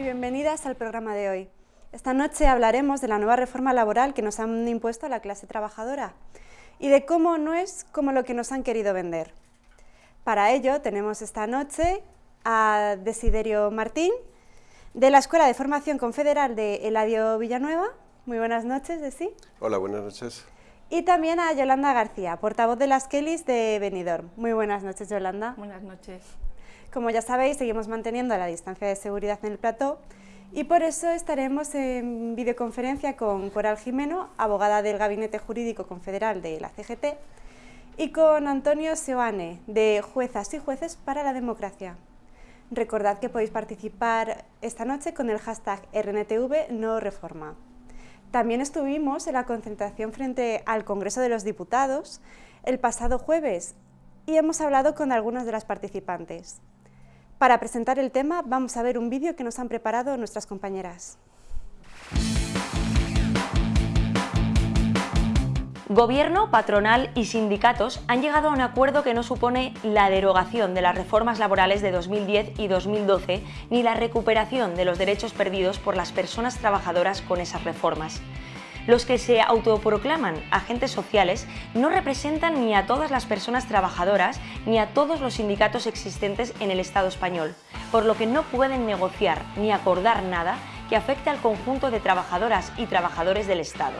y bienvenidas al programa de hoy. Esta noche hablaremos de la nueva reforma laboral que nos han impuesto a la clase trabajadora y de cómo no es como lo que nos han querido vender. Para ello tenemos esta noche a Desiderio Martín, de la Escuela de Formación Confederal de Eladio Villanueva. Muy buenas noches, Desi. Hola, buenas noches. Y también a Yolanda García, portavoz de las Kellys de Benidorm. Muy buenas noches, Yolanda. Buenas noches. Como ya sabéis, seguimos manteniendo la distancia de seguridad en el plató y por eso estaremos en videoconferencia con Coral Jimeno, abogada del Gabinete Jurídico Confederal de la CGT, y con Antonio Seoane, de Juezas y Jueces para la Democracia. Recordad que podéis participar esta noche con el hashtag RNTV no reforma. También estuvimos en la concentración frente al Congreso de los Diputados el pasado jueves y hemos hablado con algunas de las participantes. Para presentar el tema vamos a ver un vídeo que nos han preparado nuestras compañeras. Gobierno, patronal y sindicatos han llegado a un acuerdo que no supone la derogación de las reformas laborales de 2010 y 2012 ni la recuperación de los derechos perdidos por las personas trabajadoras con esas reformas. Los que se autoproclaman agentes sociales no representan ni a todas las personas trabajadoras ni a todos los sindicatos existentes en el Estado español, por lo que no pueden negociar ni acordar nada que afecte al conjunto de trabajadoras y trabajadores del Estado.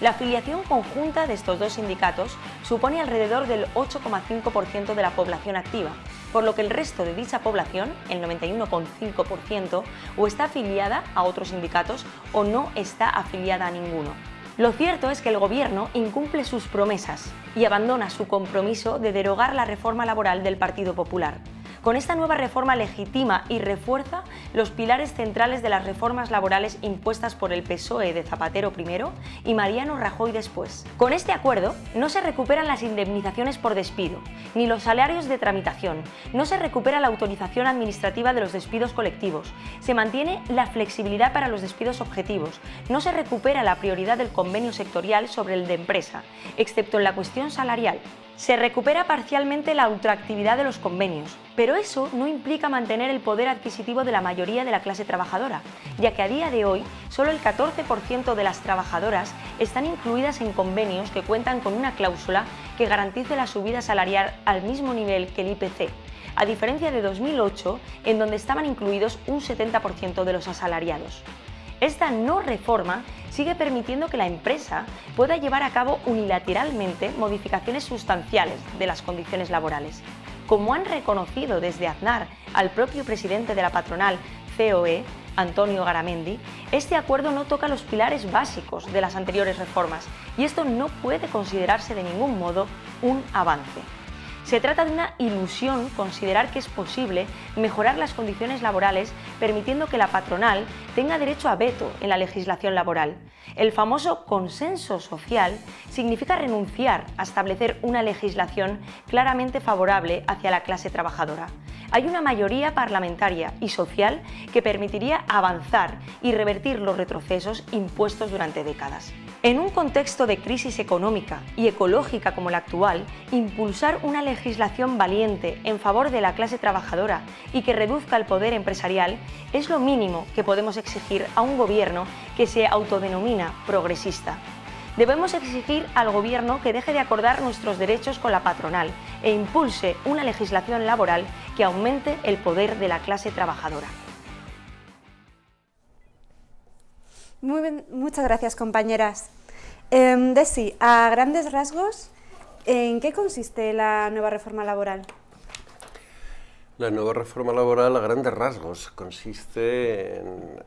La afiliación conjunta de estos dos sindicatos supone alrededor del 8,5% de la población activa, por lo que el resto de dicha población, el 91,5%, o está afiliada a otros sindicatos o no está afiliada a ninguno. Lo cierto es que el Gobierno incumple sus promesas y abandona su compromiso de derogar la reforma laboral del Partido Popular. Con esta nueva reforma legitima y refuerza los pilares centrales de las reformas laborales impuestas por el PSOE de Zapatero primero y Mariano Rajoy después. Con este acuerdo no se recuperan las indemnizaciones por despido, ni los salarios de tramitación, no se recupera la autorización administrativa de los despidos colectivos, se mantiene la flexibilidad para los despidos objetivos, no se recupera la prioridad del convenio sectorial sobre el de empresa, excepto en la cuestión salarial, se recupera parcialmente la ultraactividad de los convenios, pero eso no implica mantener el poder adquisitivo de la mayoría de la clase trabajadora, ya que a día de hoy solo el 14% de las trabajadoras están incluidas en convenios que cuentan con una cláusula que garantice la subida salarial al mismo nivel que el IPC, a diferencia de 2008, en donde estaban incluidos un 70% de los asalariados. Esta no reforma sigue permitiendo que la empresa pueda llevar a cabo unilateralmente modificaciones sustanciales de las condiciones laborales. Como han reconocido desde Aznar al propio presidente de la patronal COE, Antonio Garamendi, este acuerdo no toca los pilares básicos de las anteriores reformas y esto no puede considerarse de ningún modo un avance. Se trata de una ilusión considerar que es posible mejorar las condiciones laborales permitiendo que la patronal tenga derecho a veto en la legislación laboral. El famoso consenso social significa renunciar a establecer una legislación claramente favorable hacia la clase trabajadora hay una mayoría parlamentaria y social que permitiría avanzar y revertir los retrocesos impuestos durante décadas. En un contexto de crisis económica y ecológica como el actual, impulsar una legislación valiente en favor de la clase trabajadora y que reduzca el poder empresarial es lo mínimo que podemos exigir a un gobierno que se autodenomina progresista. Debemos exigir al Gobierno que deje de acordar nuestros derechos con la patronal e impulse una legislación laboral que aumente el poder de la clase trabajadora. Muy muchas gracias, compañeras. Eh, Desi, a grandes rasgos, ¿en qué consiste la nueva reforma laboral? La nueva reforma laboral, a grandes rasgos, consiste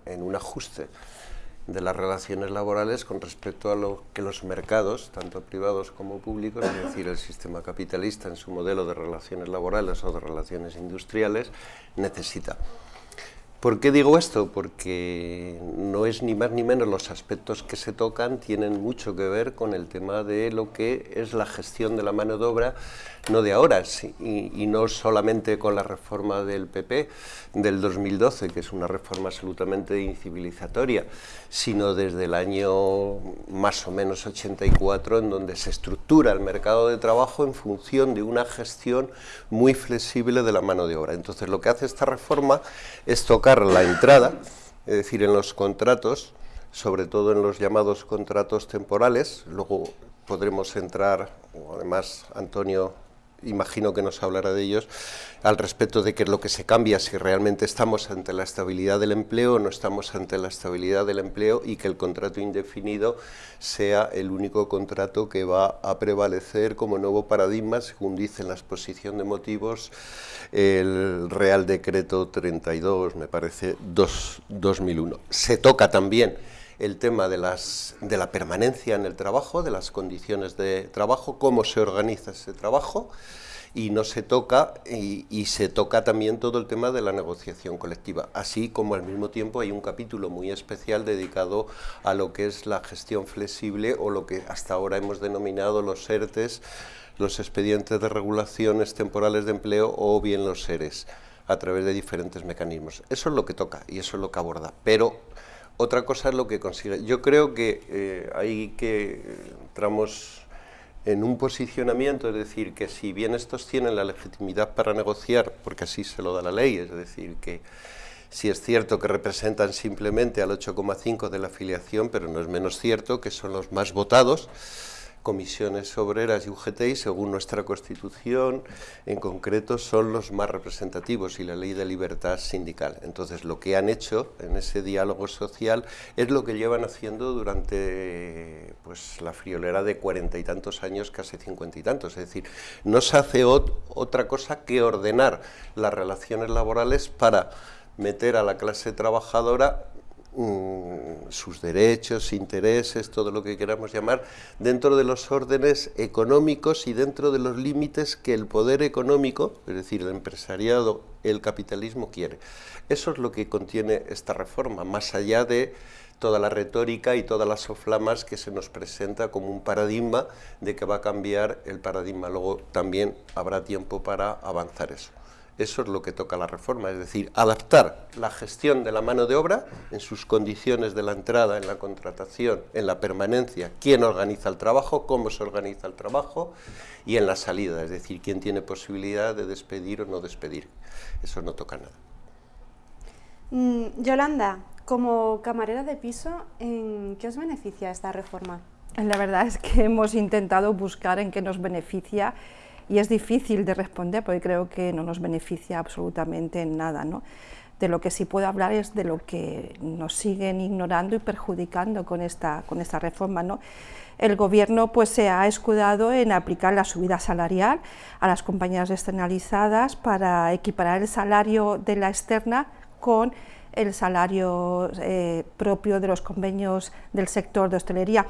en un ajuste de las relaciones laborales con respecto a lo que los mercados, tanto privados como públicos, es decir, el sistema capitalista en su modelo de relaciones laborales o de relaciones industriales, necesita. ¿Por qué digo esto? Porque no es ni más ni menos los aspectos que se tocan tienen mucho que ver con el tema de lo que es la gestión de la mano de obra, no de ahora, y, no solamente con la reforma del PP del 2012, que es una reforma absolutamente incivilizatoria, sino desde el año más o menos 84, en donde se estructura el mercado de trabajo en función de una gestión muy flexible de la mano de obra. Entonces lo que hace esta reforma es tocar la entrada, es decir, en los contratos, sobre todo en los llamados contratos temporales, luego podremos entrar, además Antonio imagino que nos hablará de ellos, al respecto de qué es lo que se cambia, si realmente estamos ante la estabilidad del empleo o no estamos ante la estabilidad del empleo y que el contrato indefinido sea el único contrato que va a prevalecer como nuevo paradigma, según dice en la exposición de motivos el Real Decreto 32, me parece, 2001. Se toca también el tema de, las, de la permanencia en el trabajo, de las condiciones de trabajo, cómo se organiza ese trabajo, y no se toca, y, se toca también todo el tema de la negociación colectiva, así como al mismo tiempo hay un capítulo muy especial dedicado a lo que es la gestión flexible o lo que hasta ahora hemos denominado los ERTES, los expedientes de regulaciones temporales de empleo o bien los SERES, a través de diferentes mecanismos. Eso es lo que toca y eso es lo que aborda, pero otra cosa es lo que consigue. Yo creo que eh, hay que eh, entramos en un posicionamiento, es decir, que si bien estos tienen la legitimidad para negociar, porque así se lo da la ley, es decir, que si es cierto que representan simplemente al 8,5 de la afiliación, pero no es menos cierto que son los más votados, comisiones obreras y UGT, según nuestra Constitución, en concreto, son los más representativos y la ley de libertad sindical. Entonces, lo que han hecho en ese diálogo social es lo que llevan haciendo durante pues, la friolera de cuarenta y tantos años, casi cincuenta y tantos. Es decir, no se hace otra cosa que ordenar las relaciones laborales para meter a la clase trabajadora sus derechos, intereses, todo lo que queramos llamar, dentro de los órdenes económicos y dentro de los límites que el poder económico, es decir, el empresariado, el capitalismo quiere. Eso es lo que contiene esta reforma, más allá de toda la retórica y todas las soflamas que se nos presenta como un paradigma de que va a cambiar el paradigma. Luego también habrá tiempo para avanzar eso. Eso es lo que toca la reforma, es decir, adaptar la gestión de la mano de obra en sus condiciones de la entrada, en la contratación, en la permanencia, quién organiza el trabajo, cómo se organiza el trabajo y en la salida, es decir, quién tiene posibilidad de despedir o no despedir. Eso no toca nada. Mm, Yolanda, como camarera de piso, ¿en qué os beneficia esta reforma? La verdad es que hemos intentado buscar en qué nos beneficia y es difícil de responder porque creo que no nos beneficia absolutamente en nada. ¿no? De lo que sí puedo hablar es de lo que nos siguen ignorando y perjudicando con esta, con esta reforma. ¿no? El Gobierno pues, se ha escudado en aplicar la subida salarial a las compañías externalizadas para equiparar el salario de la externa con el salario eh, propio de los convenios del sector de hostelería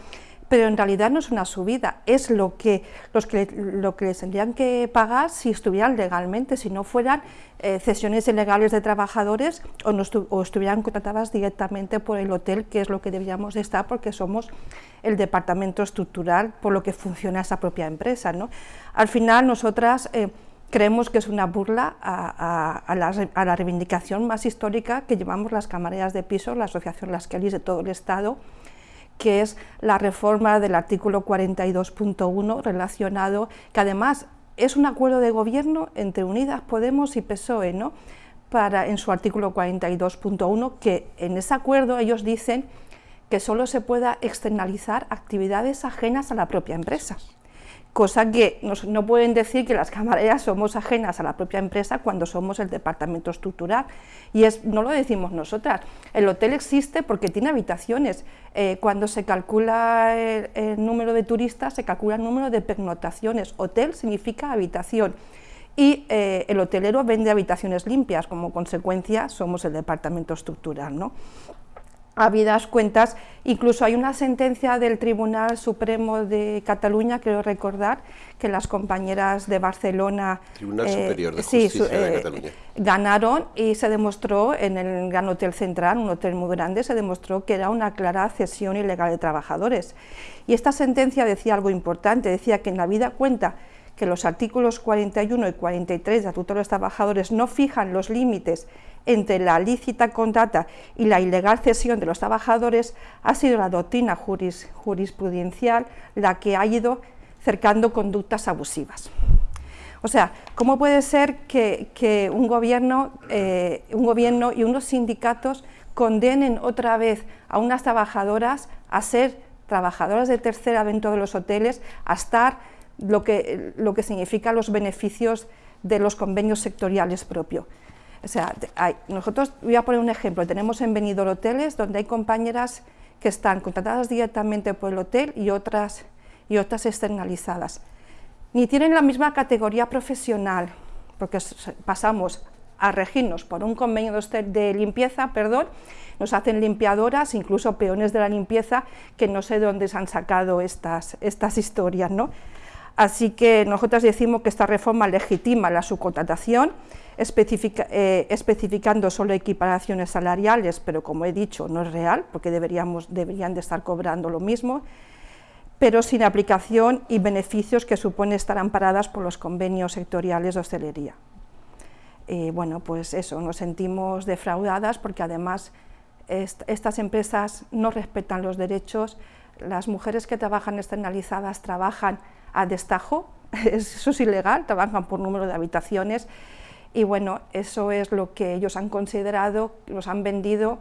pero en realidad no es una subida, es lo que, los que, lo que les tendrían que pagar si estuvieran legalmente, si no fueran eh, cesiones ilegales de trabajadores o, no estuvieran contratadas directamente por el hotel, que es lo que deberíamos de estar porque somos el departamento estructural por lo que funciona esa propia empresa. ¿no? Al final nosotras... Eh, creemos que es una burla a, la, a, la, reivindicación más histórica que llevamos las camareras de piso, la Asociación Las Kellys de todo el Estado, que es la reforma del artículo 42.1 relacionado, que además es un acuerdo de gobierno entre Unidas Podemos y PSOE, ¿no? Para, en su artículo 42.1, que en ese acuerdo ellos dicen que solo se pueda externalizar actividades ajenas a la propia empresa cosa que no pueden decir que las camareras somos ajenas a la propia empresa cuando somos el departamento estructural, y es, no lo decimos nosotras, el hotel existe porque tiene habitaciones, eh, cuando se calcula el, número de turistas se calcula el número de pernotaciones, hotel significa habitación, y eh, el hotelero vende habitaciones limpias, como consecuencia somos el departamento estructural. ¿no? Habidas cuentas, incluso hay una sentencia del Tribunal Supremo de Cataluña, quiero recordar, que las compañeras de Barcelona Tribunal eh, Superior de Justicia de eh, Cataluña. ganaron y se demostró en el Gran Hotel Central, un hotel muy grande, se demostró que era una clara cesión ilegal de trabajadores. Y esta sentencia decía algo importante, decía que en la vida cuenta que los artículos 41 y 43 del Estatuto de los Trabajadores no fijan los límites entre la lícita contrata y la ilegal cesión de los trabajadores ha sido la doctrina jurisprudencial la que ha ido cercando conductas abusivas. O sea, ¿cómo puede ser que, un, gobierno, eh, un gobierno y unos sindicatos condenen otra vez a unas trabajadoras a ser trabajadoras de tercera dentro de los hoteles, a estar lo que, lo que significa los beneficios de los convenios sectoriales propios? O sea, nosotros, voy a poner un ejemplo, tenemos en Benidorm hoteles donde hay compañeras que están contratadas directamente por el hotel y otras, y otras externalizadas ni tienen la misma categoría profesional, porque pasamos a regirnos por un convenio de limpieza, perdón, nos hacen limpiadoras, incluso peones de la limpieza, que no sé de dónde se han sacado estas, estas historias. ¿no? Así que nosotros decimos que esta reforma legitima la subcontratación, eh, especificando solo equiparaciones salariales, pero como he dicho, no es real, porque deberíamos, deberían de estar cobrando lo mismo, pero sin aplicación y beneficios que supone estar amparadas por los convenios sectoriales de hostelería. Eh, bueno, pues eso, nos sentimos defraudadas porque además estas empresas no respetan los derechos, las mujeres que trabajan externalizadas trabajan a destajo, eso es ilegal, trabajan por número de habitaciones y bueno, eso es lo que ellos han considerado, nos han vendido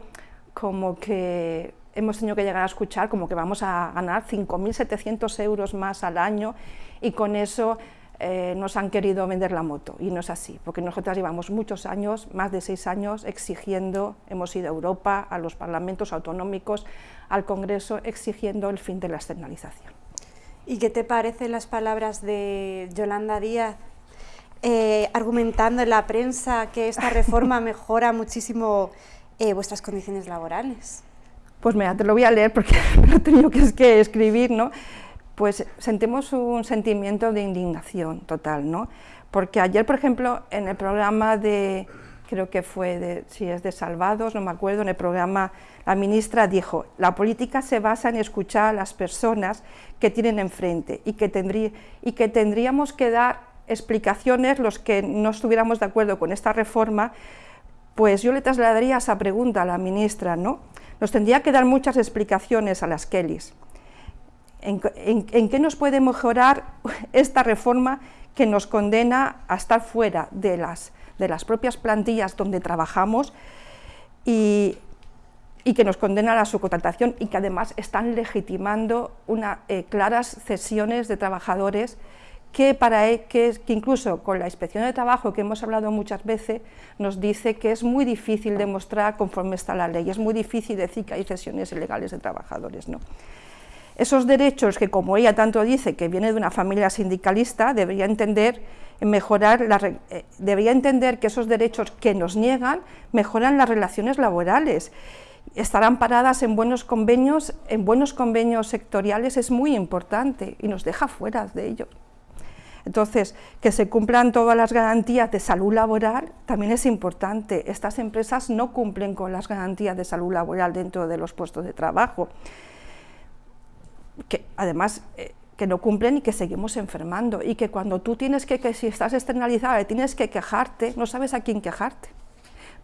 como que hemos tenido que llegar a escuchar como que vamos a ganar 5.700 euros más al año y con eso eh, nos han querido vender la moto y no es así, porque nosotras llevamos muchos años, más de seis años, exigiendo, hemos ido a Europa, a los parlamentos autonómicos, al Congreso, exigiendo el fin de la externalización. ¿Y qué te parecen las palabras de Yolanda Díaz eh, argumentando en la prensa que esta reforma mejora muchísimo eh, vuestras condiciones laborales? Pues mira, te lo voy a leer porque lo he tenido que, escribir, ¿no? Pues sentimos un sentimiento de indignación total, ¿no? Porque ayer, por ejemplo, en el programa de, creo que fue, de, si es de Salvados, no me acuerdo, en el programa la ministra dijo, la política se basa en escuchar a las personas que tienen enfrente y que, y que tendríamos que dar explicaciones los que no estuviéramos de acuerdo con esta reforma, pues yo le trasladaría esa pregunta a la ministra, ¿no? Nos tendría que dar muchas explicaciones a las Kellys. ¿En, qué nos puede mejorar esta reforma que nos condena a estar fuera de las, de las propias plantillas donde trabajamos y, que nos condena a la subcontratación y que además están legitimando eh, claras cesiones de trabajadores que, para, e, que, incluso con la inspección de trabajo que hemos hablado muchas veces, nos dice que es muy difícil demostrar conforme está la ley, es muy difícil decir que hay cesiones ilegales de trabajadores. ¿no? Esos derechos que, como ella tanto dice, que viene de una familia sindicalista, debería entender, mejorar eh, debería entender que esos derechos que nos niegan mejoran las relaciones laborales estarán paradas en buenos convenios, en buenos convenios sectoriales es muy importante y nos deja fuera de ellos. Entonces, que se cumplan todas las garantías de salud laboral también es importante. Estas empresas no cumplen con las garantías de salud laboral dentro de los puestos de trabajo. Que además eh, que no cumplen y que seguimos enfermando y que cuando tú tienes que, que si estás externalizada tienes que quejarte, no sabes a quién quejarte.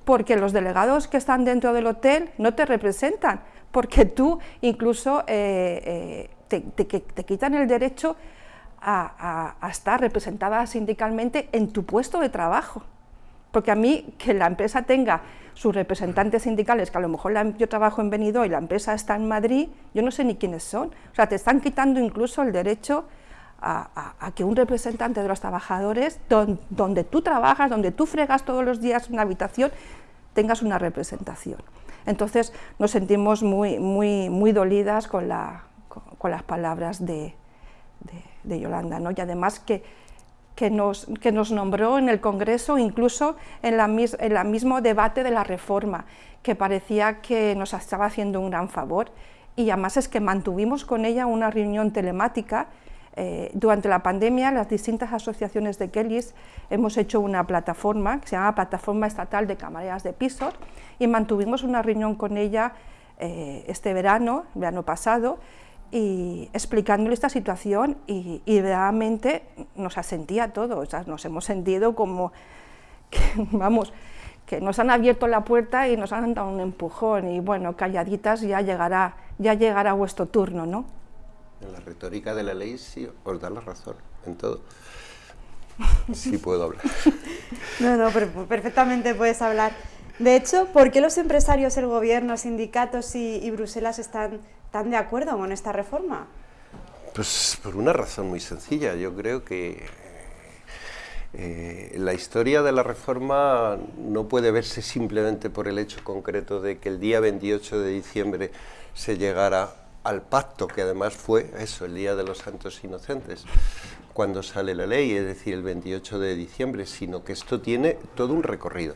Porque los delegados que están dentro del hotel no te representan, porque tú incluso eh, eh, te quitan el derecho a, estar representada sindicalmente en tu puesto de trabajo. Porque a mí, que la empresa tenga sus representantes sindicales, que a lo mejor yo trabajo en Benidorm y la empresa está en Madrid, yo no sé ni quiénes son. O sea, te están quitando incluso el derecho a, que un representante de los trabajadores, donde tú trabajas, donde tú fregas todos los días una habitación, tengas una representación. Entonces nos sentimos muy, muy, muy dolidas con las palabras de, de, Yolanda, ¿no? y además que, que, nos, nombró en el Congreso, incluso en, la, en el mismo debate de la reforma, que parecía que nos estaba haciendo un gran favor, y además es que mantuvimos con ella una reunión telemática, eh, durante la pandemia, las distintas asociaciones de Kellys hemos hecho una plataforma que se llama Plataforma Estatal de Camareras de Pisos y mantuvimos una reunión con ella eh, este verano, verano pasado, y explicándole esta situación y, realmente nos asentía todo, o sea, nos hemos sentido como, que, vamos, que nos han abierto la puerta y nos han dado un empujón y bueno, calladitas ya llegará, ya llegará vuestro turno, ¿no? En la retórica de la ley sí os da la razón, en todo. Sí puedo hablar. no, no, perfectamente puedes hablar. De hecho, ¿por qué los empresarios, el gobierno, sindicatos y, Bruselas están tan de acuerdo con esta reforma? Pues por una razón muy sencilla. Yo creo que eh, la historia de la reforma no puede verse simplemente por el hecho concreto de que el día 28 de diciembre se llegara al pacto, que además fue eso, el Día de los Santos Inocentes, cuando sale la ley, es decir, el 28 de diciembre, sino que esto tiene todo un recorrido.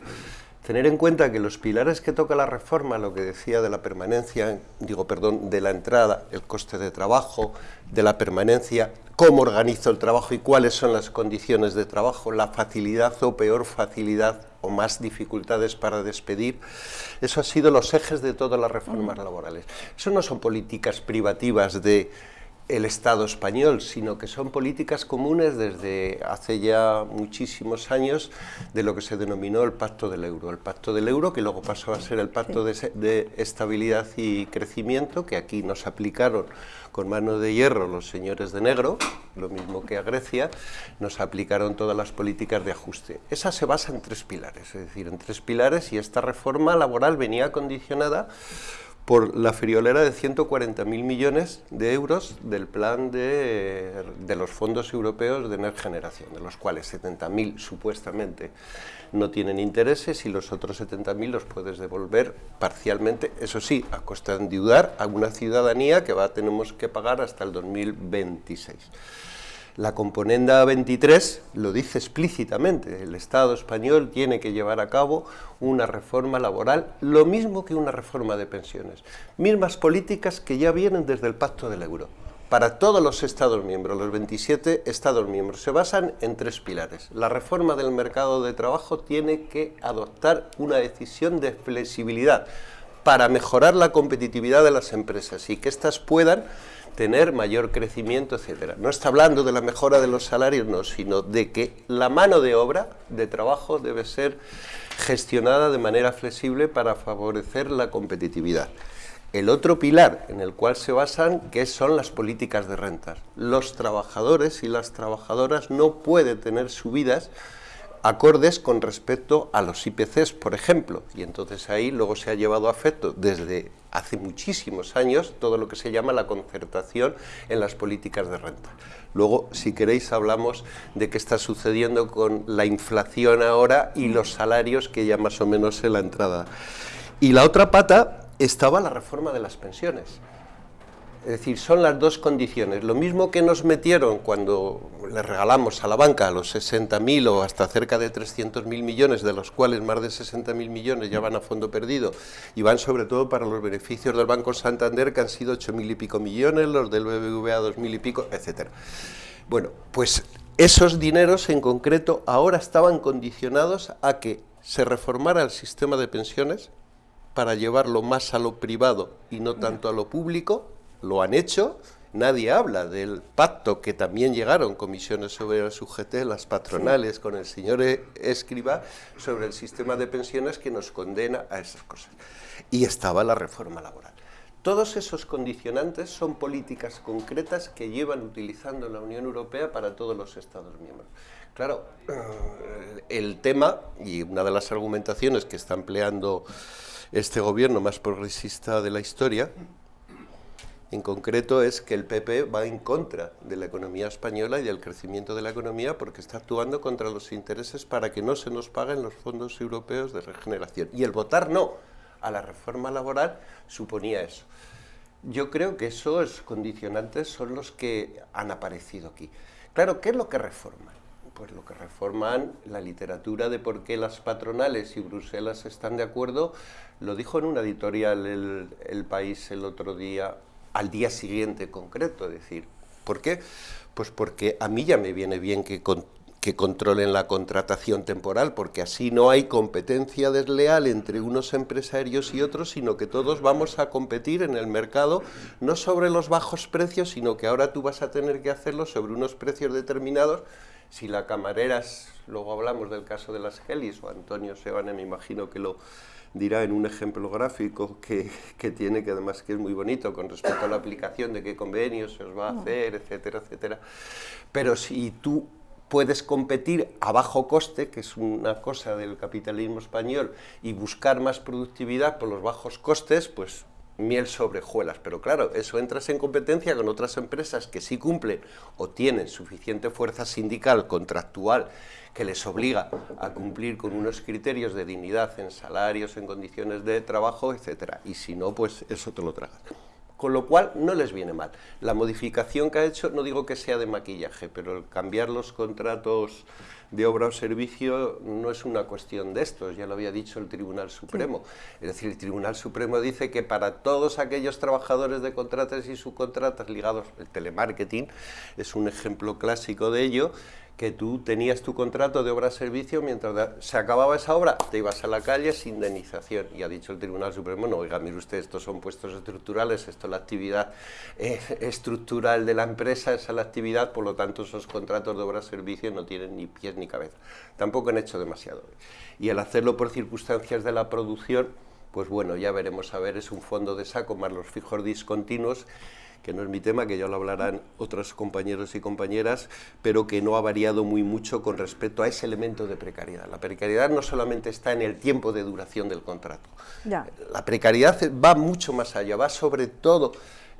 Tener en cuenta que los pilares que toca la reforma, lo que decía de la permanencia, digo, perdón, de la entrada, el coste de trabajo, de la permanencia, cómo organizo el trabajo y cuáles son las condiciones de trabajo, la facilidad o peor facilidad o más dificultades para despedir, eso ha sido los ejes de todas las reformas laborales. Eso no son políticas privativas de el Estado español, sino que son políticas comunes desde hace ya muchísimos años de lo que se denominó el Pacto del Euro. El Pacto del Euro, que luego pasó a ser el Pacto de, Estabilidad y Crecimiento, que aquí nos aplicaron con mano de hierro los señores de negro, lo mismo que a Grecia, nos aplicaron todas las políticas de ajuste. Esa se basa en tres pilares, es decir, en tres pilares y esta reforma laboral venía condicionada por la friolera de 140.000 millones de euros del plan de, los fondos europeos de Next Generación, de los cuales 70.000 supuestamente no tienen intereses y los otros 70.000 los puedes devolver parcialmente, eso sí, a costa de endeudar a una ciudadanía que va, tenemos que pagar hasta el 2026. La componenda 23 lo dice explícitamente, el Estado español tiene que llevar a cabo una reforma laboral, lo mismo que una reforma de pensiones, mismas políticas que ya vienen desde el Pacto del Euro. Para todos los Estados miembros, los 27 Estados miembros, se basan en tres pilares. La reforma del mercado de trabajo tiene que adoptar una decisión de flexibilidad para mejorar la competitividad de las empresas y que éstas puedan tener mayor crecimiento, etcétera. No está hablando de la mejora de los salarios, no, sino de que la mano de obra de trabajo debe ser gestionada de manera flexible para favorecer la competitividad. El otro pilar en el cual se basan, que son las políticas de rentas. Los trabajadores y las trabajadoras no pueden tener subidas acordes con respecto a los IPCs, por ejemplo, y entonces ahí luego se ha llevado a efecto desde hace muchísimos años todo lo que se llama la concertación en las políticas de renta. Luego, si queréis, hablamos de qué está sucediendo con la inflación ahora y los salarios que ya más o menos en la entrada. Y la otra pata estaba la reforma de las pensiones. Es decir, son las dos condiciones. Lo mismo que nos metieron cuando le regalamos a la banca los 60.000 o hasta cerca de 300.000 millones, de los cuales más de 60.000 millones ya van a fondo perdido y van sobre todo para los beneficios del Banco Santander, que han sido 8.000 y pico millones, los del BBVA 2.000 y pico, etc. Bueno, pues esos dineros en concreto ahora estaban condicionados a que se reformara el sistema de pensiones para llevarlo más a lo privado y no tanto a lo público, lo han hecho, nadie habla del pacto que también llegaron comisiones sobre el UGT, las patronales, con el señor. Escriba, sobre el sistema de pensiones que nos condena a esas cosas. Y estaba la reforma laboral. Todos esos condicionantes son políticas concretas que llevan utilizando la Unión Europea para todos los Estados miembros. Claro, eh, el tema, y una de las argumentaciones que está empleando este gobierno más progresista de la historia, en concreto es que el PP va en contra de la economía española y del crecimiento de la economía porque está actuando contra los intereses para que no se nos paguen los fondos europeos de regeneración. Y el votar no a la reforma laboral suponía eso. Yo creo que esos condicionantes son los que han aparecido aquí. Claro, ¿qué es lo que reforman? Pues lo que reforman la literatura de por qué las patronales y Bruselas están de acuerdo, lo dijo en una editorial el, el País el otro día al día siguiente concreto. Es decir, ¿por qué? Pues porque a mí ya me viene bien que, que controlen la contratación temporal, porque así no hay competencia desleal entre unos empresarios y otros, sino que todos vamos a competir en el mercado, no sobre los bajos precios, sino que ahora tú vas a tener que hacerlo sobre unos precios determinados. Si la camarera, luego hablamos del caso de las Gelis, o Antonio Sebane me imagino que lo dirá en un ejemplo gráfico que, que, tiene, que además que es muy bonito con respecto a la aplicación de qué convenios se os va a hacer, etcétera, etcétera. Pero si tú puedes competir a bajo coste, que es una cosa del capitalismo español, y buscar más productividad por los bajos costes, pues miel sobre hojuelas, pero claro, eso entras en competencia con otras empresas que sí cumplen o tienen suficiente fuerza sindical, contractual, que les obliga a cumplir con unos criterios de dignidad en salarios, en condiciones de trabajo, etcétera, y si no, pues eso te lo tragas. Con lo cual no les viene mal. La modificación que ha hecho, no digo que sea de maquillaje, pero el cambiar los contratos de obra o servicio no es una cuestión de estos, ya lo había dicho el Tribunal Supremo. Es decir, el Tribunal Supremo dice que para todos aquellos trabajadores de contratas y subcontratas ligados al telemarketing, es un ejemplo clásico de ello, que tú tenías tu contrato de obra-servicio, mientras se acababa esa obra, te ibas a la calle sin indemnización. Y ha dicho el Tribunal Supremo, no, oiga, mire usted, estos son puestos estructurales, esto es la actividad eh, estructural de la empresa, esa es la actividad, por lo tanto esos contratos de obra-servicio no tienen ni pies ni cabeza. Tampoco han hecho demasiado. Y al hacerlo por circunstancias de la producción, pues bueno, ya veremos a ver, es un fondo de saco más los fijos discontinuos que no es mi tema, que ya lo hablarán otros compañeros y compañeras, pero que no ha variado muy mucho con respecto a ese elemento de precariedad. La precariedad no solamente está en el tiempo de duración del contrato. La precariedad va mucho más allá, va sobre todo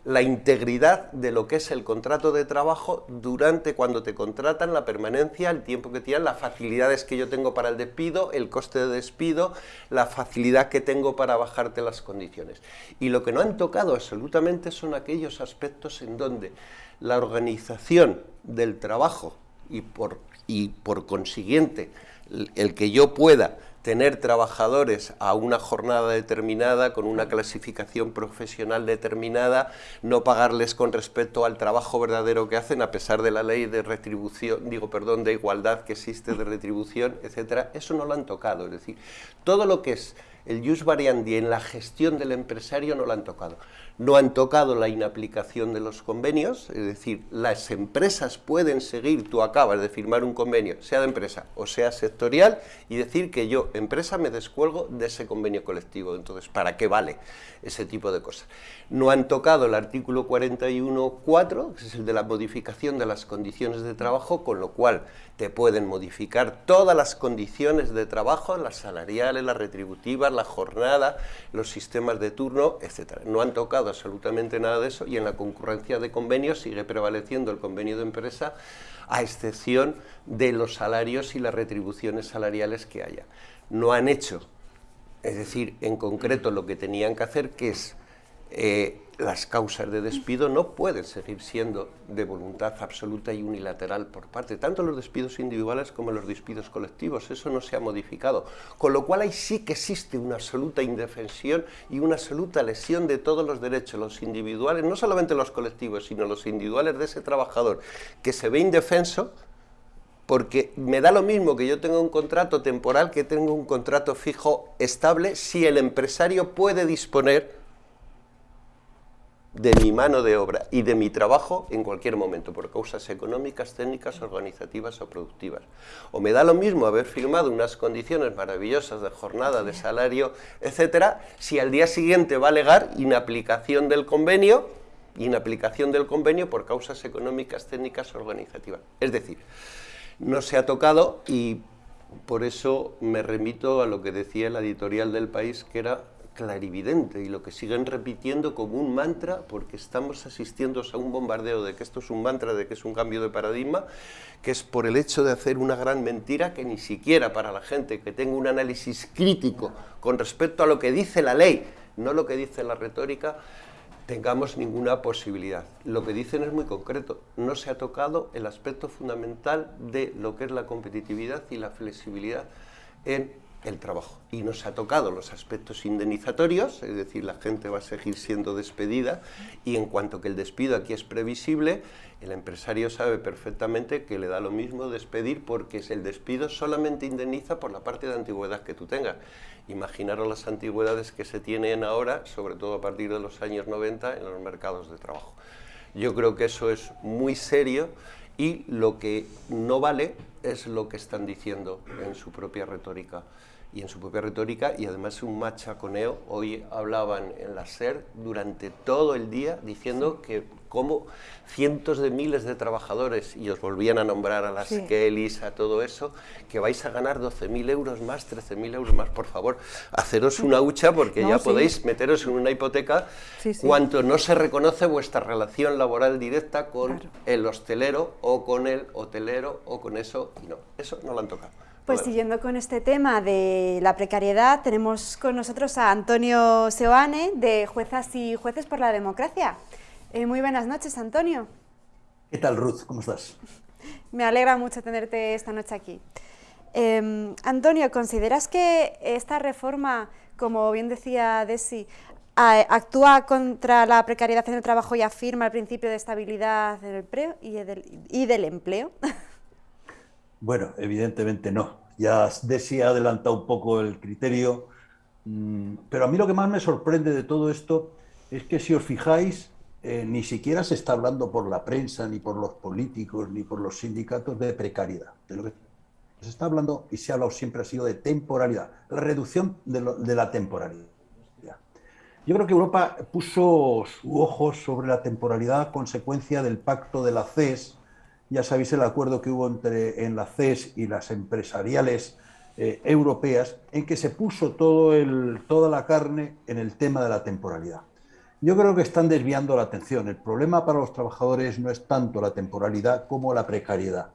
la integridad de lo que es el contrato de trabajo durante cuando te contratan, la permanencia, el tiempo que tienen, las facilidades que yo tengo para el despido, el coste de despido, la facilidad que tengo para bajarte las condiciones. Y lo que no han tocado absolutamente son aquellos aspectos en donde la organización del trabajo y por, y por consiguiente el que yo pueda tener trabajadores a una jornada determinada, con una clasificación profesional determinada, no pagarles con respecto al trabajo verdadero que hacen, a pesar de la ley de retribución, digo, perdón, de igualdad que existe de retribución, etcétera, eso no lo han tocado, es decir, todo lo que es el jus variandi en la gestión del empresario no lo han tocado. No han tocado la inaplicación de los convenios, es decir, las empresas pueden seguir, tú acabas de firmar un convenio, sea de empresa o sea sectorial, y decir que yo, empresa, me descuelgo de ese convenio colectivo. Entonces, ¿para qué vale ese tipo de cosas? No han tocado el artículo 41.4, que es el de la modificación de las condiciones de trabajo, con lo cual te pueden modificar todas las condiciones de trabajo, las salariales, las retributivas, la jornada, los sistemas de turno, etc. No han tocado absolutamente nada de eso y en la concurrencia de convenios sigue prevaleciendo el convenio de empresa a excepción de los salarios y las retribuciones salariales que haya. No han hecho, es decir, en concreto lo que tenían que hacer, que es eh, las causas de despido no pueden seguir siendo de voluntad absoluta y unilateral por parte, tanto los despidos individuales como los despidos colectivos, eso no se ha modificado, con lo cual ahí sí que existe una absoluta indefensión y una absoluta lesión de todos los derechos, los individuales, no solamente los colectivos, sino los individuales de ese trabajador que se ve indefenso, porque me da lo mismo que yo tenga un contrato temporal que tenga un contrato fijo estable si el empresario puede disponer de mi mano de obra y de mi trabajo en cualquier momento, por causas económicas, técnicas, organizativas o productivas. O me da lo mismo haber firmado unas condiciones maravillosas de jornada, de salario, etcétera, si al día siguiente va a alegar inaplicación del convenio, inaplicación del convenio por causas económicas, técnicas, organizativas. Es decir, no se ha tocado y por eso me remito a lo que decía la editorial del país, que era clarividente y lo que siguen repitiendo como un mantra porque estamos asistiendo a un bombardeo de que esto es un mantra, de que es un cambio de paradigma, que es por el hecho de hacer una gran mentira que ni siquiera para la gente que tenga un análisis crítico con respecto a lo que dice la ley, no lo que dice la retórica, tengamos ninguna posibilidad. Lo que dicen es muy concreto, no se ha tocado el aspecto fundamental de lo que es la competitividad y la flexibilidad en el trabajo. Y nos ha tocado los aspectos indemnizatorios, es decir, la gente va a seguir siendo despedida y en cuanto que el despido aquí es previsible, el empresario sabe perfectamente que le da lo mismo despedir porque el despido solamente indemniza por la parte de antigüedad que tú tengas. Imaginaros las antigüedades que se tienen ahora, sobre todo a partir de los años 90, en los mercados de trabajo. Yo creo que eso es muy serio y lo que no vale es lo que están diciendo en su propia retórica y en su propia retórica y además un machaconeo. Hoy hablaban en la SER durante todo el día diciendo que cómo cientos de miles de trabajadores, y os volvían a nombrar a las Kellys, a todo eso, que vais a ganar 12.000 euros más, 13.000 euros más, por favor, haceros una hucha porque ya podéis meteros en una hipoteca cuanto no se reconoce vuestra relación laboral directa con el hostelero o con el hotelero o con eso, y no, eso no lo han tocado. Pues siguiendo con este tema de la precariedad, tenemos con nosotros a Antonio Seoane, de Juezas y Jueces por la Democracia. Eh, muy buenas noches, Antonio. ¿Qué tal, Ruth? ¿Cómo estás? Me alegra mucho tenerte esta noche aquí. Em, Antonio, ¿consideras que esta reforma, como bien decía Desi, actúa contra la precariedad en el trabajo y afirma el principio de estabilidad del empleo y del empleo? Bueno, evidentemente no. Ya Desi ha adelantado un poco el criterio, mm, pero a mí lo que más me sorprende de todo esto es que si os fijáis, eh, ni siquiera se está hablando por la prensa, ni por los políticos, ni por los sindicatos de precariedad. Lo se está hablando y se ha hablado siempre ha sido de temporalidad, la reducción de, de la temporalidad. Yo creo que Europa puso su ojo sobre la temporalidad a consecuencia del pacto de la CES, ya sabéis el acuerdo que hubo entre en la CES y las empresariales eh, europeas, en que se puso toda la carne en el tema de la temporalidad. Yo creo que están desviando la atención. El problema para los trabajadores no es tanto la temporalidad como la precariedad.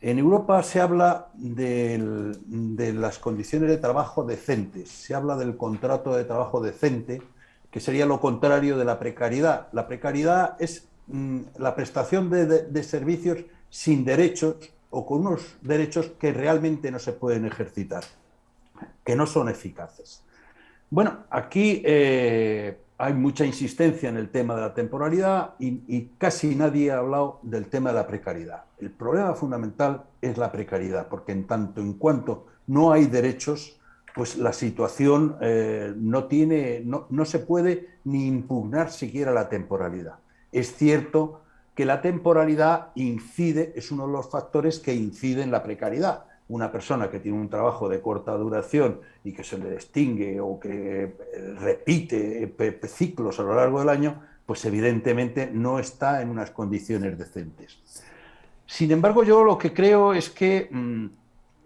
En Europa se habla de las condiciones de trabajo decentes, se habla del contrato de trabajo decente, que sería lo contrario de la precariedad. La precariedad es la prestación de, servicios sin derechos o con unos derechos que realmente no se pueden ejercitar, que no son eficaces. Bueno, aquí eh, hay mucha insistencia en el tema de la temporalidad y, y, casi nadie ha hablado del tema de la precariedad. El problema fundamental es la precariedad, porque en tanto en cuanto no hay derechos, pues la situación eh, no, tiene, no, no se puede ni impugnar siquiera la temporalidad. Es cierto que la temporalidad incide, es uno de los factores que incide en la precariedad. Una persona que tiene un trabajo de corta duración y que se le distingue o que eh, repite ciclos a lo largo del año, pues evidentemente no está en unas condiciones decentes. Sin embargo, yo lo que creo es que mm,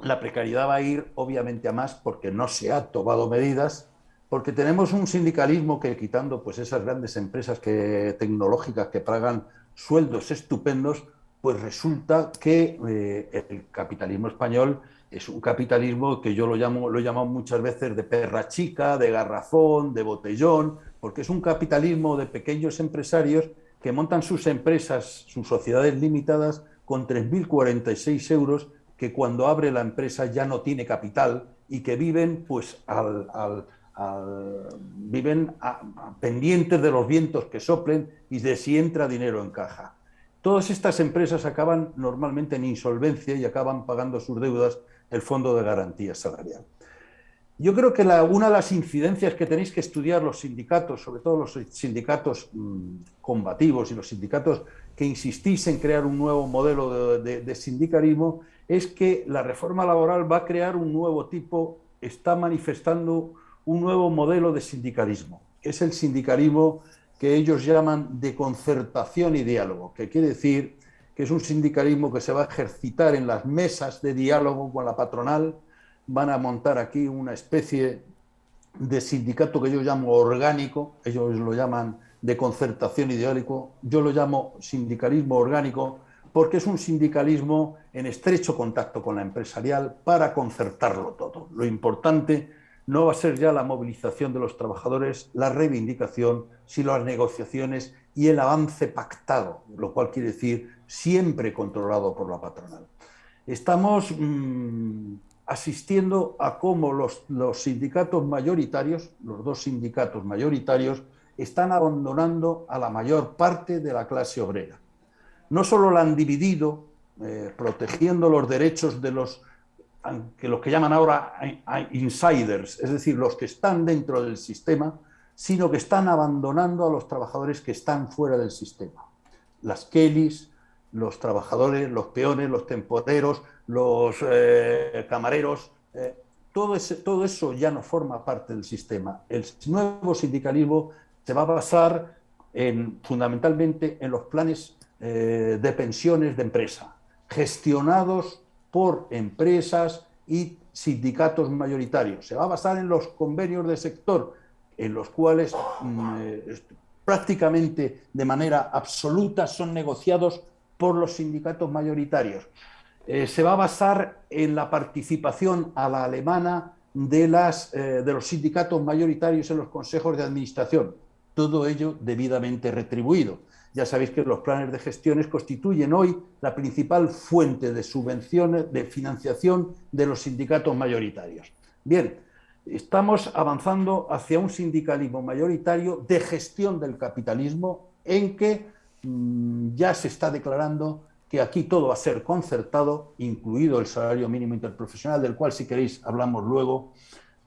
la precariedad va a ir obviamente a más porque no se ha tomado medidas porque tenemos un sindicalismo que quitando pues esas grandes empresas tecnológicas que pagan sueldos estupendos, pues resulta que eh, el capitalismo español es un capitalismo que yo lo llamo lo he llamado muchas veces de perra chica, de garrafón, de botellón, porque es un capitalismo de pequeños empresarios que montan sus empresas, sus sociedades limitadas con 3.046 euros, que cuando abre la empresa ya no tiene capital y que viven pues al viven pendientes de los vientos que soplen y de si entra dinero en caja. Todas estas empresas acaban normalmente en insolvencia y acaban pagando sus deudas el Fondo de Garantía Salarial. Yo creo que una de las incidencias que tenéis que estudiar los sindicatos, sobre todo los sindicatos mm, combativos y los sindicatos que insistís en crear un nuevo modelo de sindicalismo, es que la reforma laboral va a crear un nuevo tipo, está manifestando un nuevo modelo de sindicalismo, que es el sindicalismo que ellos llaman de concertación y diálogo, que quiere decir que es un sindicalismo que se va a ejercitar en las mesas de diálogo con la patronal, van a montar aquí una especie de sindicato que yo llamo orgánico, ellos lo llaman de concertación diálogo, yo lo llamo sindicalismo orgánico porque es un sindicalismo en estrecho contacto con la empresarial para concertarlo todo. Lo importante no va a ser ya la movilización de los trabajadores, la reivindicación, sino las negociaciones y el avance pactado, lo cual quiere decir siempre controlado por la patronal. Estamos mm, asistiendo a cómo los, sindicatos mayoritarios, los dos sindicatos mayoritarios, están abandonando a la mayor parte de la clase obrera. No solo la han dividido, eh, protegiendo los derechos de los que los que llaman ahora insiders, es decir, los que están dentro del sistema, sino que están abandonando a los trabajadores que están fuera del sistema. Las Kellys, los trabajadores, los peones, los temporeros, los eh, camareros, eh, todo, eso ya no forma parte del sistema. El nuevo sindicalismo se va a basar en, fundamentalmente en los planes eh, de pensiones de empresa, gestionados por empresas y sindicatos mayoritarios. Se va a basar en los convenios de sector, en los cuales mm, eh, prácticamente de manera absoluta son negociados por los sindicatos mayoritarios. Eh, se va a basar en la participación a la alemana de, las, eh, de los sindicatos mayoritarios en los consejos de administración. Todo ello debidamente retribuido. Ya sabéis que los planes de gestiones constituyen hoy la principal fuente de subvenciones, de financiación de los sindicatos mayoritarios. Bien, estamos avanzando hacia un sindicalismo mayoritario de gestión del capitalismo en que mm, ya se está declarando que aquí todo va a ser concertado, incluido el salario mínimo interprofesional, del cual si queréis hablamos luego,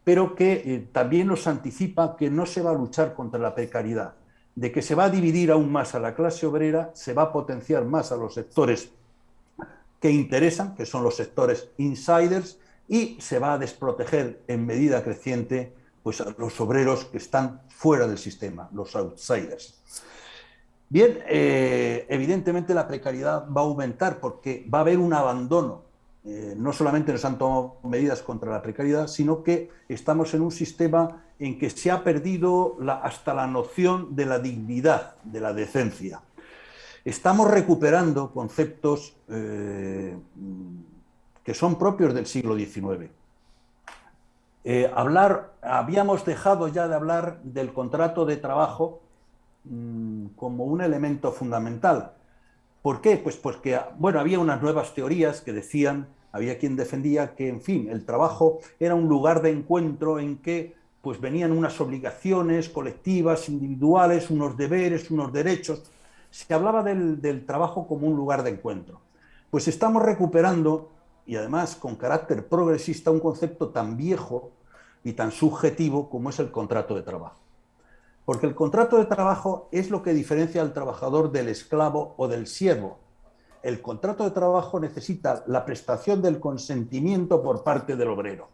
pero que eh, también nos anticipa que no se va a luchar contra la precariedad, de que se va a dividir aún más a la clase obrera, se va a potenciar más a los sectores que interesan, que son los sectores insiders, y se va a desproteger en medida creciente pues, a los obreros que están fuera del sistema, los outsiders. Bien, eh, evidentemente la precariedad va a aumentar porque va a haber un abandono. Eh, no solamente nos han tomado medidas contra la precariedad, sino que estamos en un sistema en que se ha perdido hasta la noción de la dignidad, de la decencia. Estamos recuperando conceptos eh, que son propios del siglo XIX. hablar, habíamos dejado ya de hablar del contrato de trabajo Mm, como un elemento fundamental. ¿Por qué? Pues porque, bueno, había unas nuevas teorías que decían, había quien defendía que, en fin, el trabajo era un lugar de encuentro en que pues venían unas obligaciones colectivas, individuales, unos deberes, unos derechos. Se hablaba del, del trabajo como un lugar de encuentro. Pues estamos recuperando, y además con carácter progresista, un concepto tan viejo y tan subjetivo como es el contrato de trabajo. Porque el contrato de trabajo es lo que diferencia al trabajador del esclavo o del siervo. El contrato de trabajo necesita la prestación del consentimiento por parte del obrero.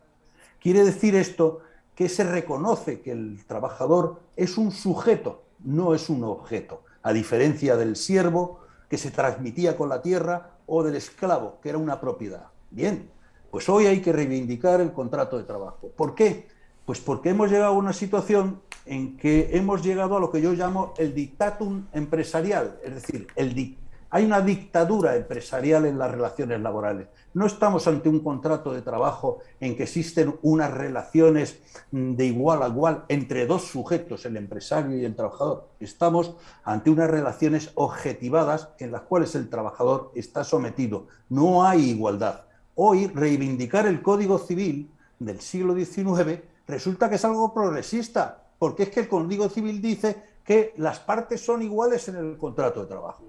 Quiere decir esto que se reconoce que el trabajador es un sujeto, no es un objeto, a diferencia del siervo que se transmitía con la tierra o del esclavo, que era una propiedad. Bien, pues hoy hay que reivindicar el contrato de trabajo. ¿Por qué? Pues porque hemos llegado a una situación en que hemos llegado a lo que yo llamo el dictatum empresarial, es decir, el hay una dictadura empresarial en las relaciones laborales. No estamos ante un contrato de trabajo en que existen unas relaciones de igual a igual entre dos sujetos, el empresario y el trabajador. Estamos ante unas relaciones objetivadas en las cuales el trabajador está sometido. No hay igualdad. Hoy reivindicar el Código Civil del siglo XIX resulta que es algo progresista, porque es que el Código Civil dice que las partes son iguales en el contrato de trabajo.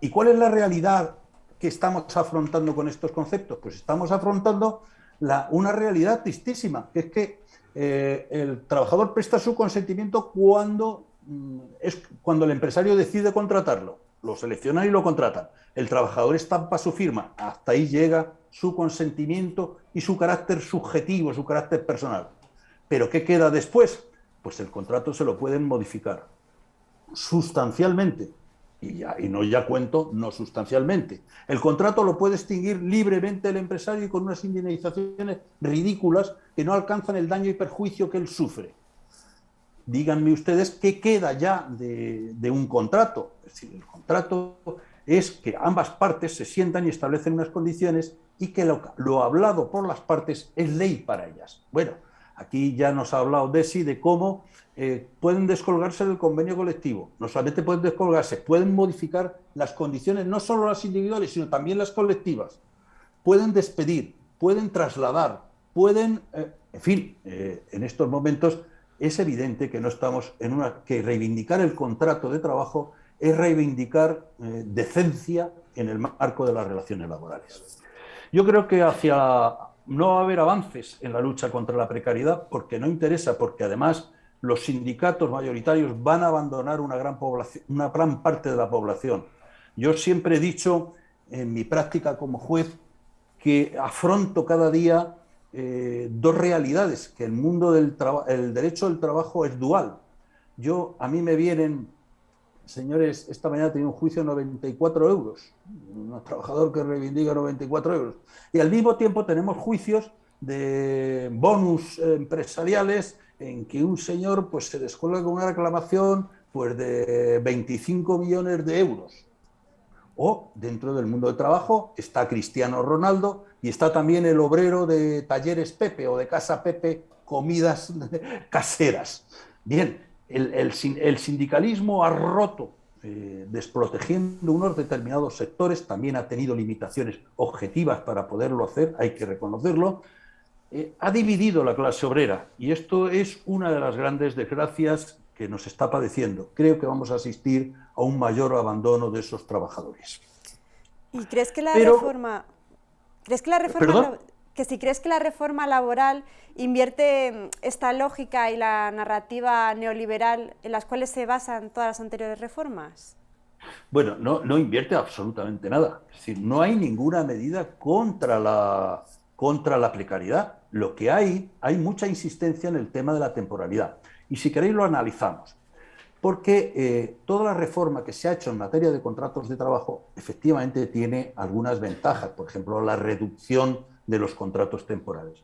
¿Y cuál es la realidad que estamos afrontando con estos conceptos? Pues estamos afrontando una realidad tristísima, que es que eh, el trabajador presta su consentimiento cuando, mm, es, cuando el empresario decide contratarlo. Lo seleccionan y lo contratan. El trabajador estampa su firma. Hasta ahí llega su consentimiento y su carácter subjetivo, su carácter personal. Pero ¿qué queda después? pues el contrato se lo pueden modificar sustancialmente. Y, ya, y no ya cuento, no sustancialmente. El contrato lo puede extinguir libremente el empresario y con unas indemnizaciones ridículas que no alcanzan el daño y perjuicio que él sufre. Díganme ustedes qué queda ya de, un contrato. Es decir, el contrato es que ambas partes se sientan y establecen unas condiciones y que lo, lo hablado por las partes es ley para ellas. Bueno, Aquí ya nos ha hablado Desi de cómo eh, pueden descolgarse del convenio colectivo. No solamente pueden descolgarse, pueden modificar las condiciones, no solo las individuales, sino también las colectivas. Pueden despedir, pueden trasladar, pueden... Eh, en fin, eh, en estos momentos es evidente que no estamos en una... que reivindicar el contrato de trabajo es reivindicar decencia en el marco de las relaciones laborales. Yo creo que hacia no va a haber avances en la lucha contra la precariedad porque no interesa, porque además los sindicatos mayoritarios van a abandonar una gran, una gran parte de la población. Yo siempre he dicho en mi práctica como juez que afronto cada día eh, dos realidades, que el mundo del el derecho del trabajo es dual. Yo, a mí me vienen señores, esta mañana tenía un juicio de 94 euros, un trabajador que reivindica 94 euros. Y al mismo tiempo tenemos juicios de bonus empresariales en que un señor pues, se descuelga con una reclamación pues, de 25 millones de euros. O dentro del mundo del trabajo está Cristiano Ronaldo y está también el obrero de Talleres Pepe o de Casa Pepe, comidas caseras. Bien, el, sindicalismo ha roto, eh, desprotegiendo unos determinados sectores, también ha tenido limitaciones objetivas para poderlo hacer, hay que reconocerlo, eh, ha dividido la clase obrera y esto es una de las grandes desgracias que nos está padeciendo. Creo que vamos a asistir a un mayor abandono de esos trabajadores. ¿Y crees que la reforma... ¿Crees que la reforma... Que si crees que la reforma laboral invierte esta lógica y la narrativa neoliberal en las cuales se basan todas las anteriores reformas? Bueno, no, no invierte absolutamente nada. Es decir, no hay ninguna medida contra la, contra la precariedad. Lo que hay, hay mucha insistencia en el tema de la temporalidad. Y si queréis lo analizamos. Porque eh, toda la reforma que se ha hecho en materia de contratos de trabajo efectivamente tiene algunas ventajas. Por ejemplo, la reducción de los contratos temporales.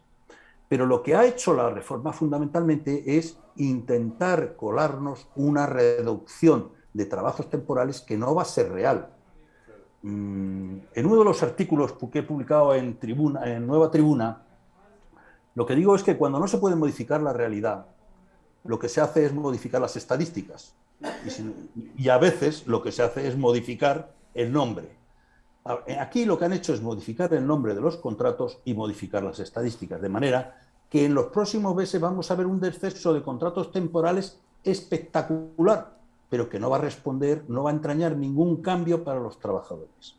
Pero lo que ha hecho la reforma fundamentalmente es intentar colarnos una reducción de trabajos temporales que no va a ser real. Mm, en uno de los artículos que he publicado en, tribuna, en Nueva Tribuna, lo que digo es que cuando no se puede modificar la realidad, lo que se hace es modificar las estadísticas. Y, a veces lo que se hace es modificar el nombre. Aquí lo que han hecho es modificar el nombre de los contratos y modificar las estadísticas, de manera que en los próximos meses vamos a ver un descenso de contratos temporales espectacular pero que no va a responder, no va a entrañar ningún cambio para los trabajadores.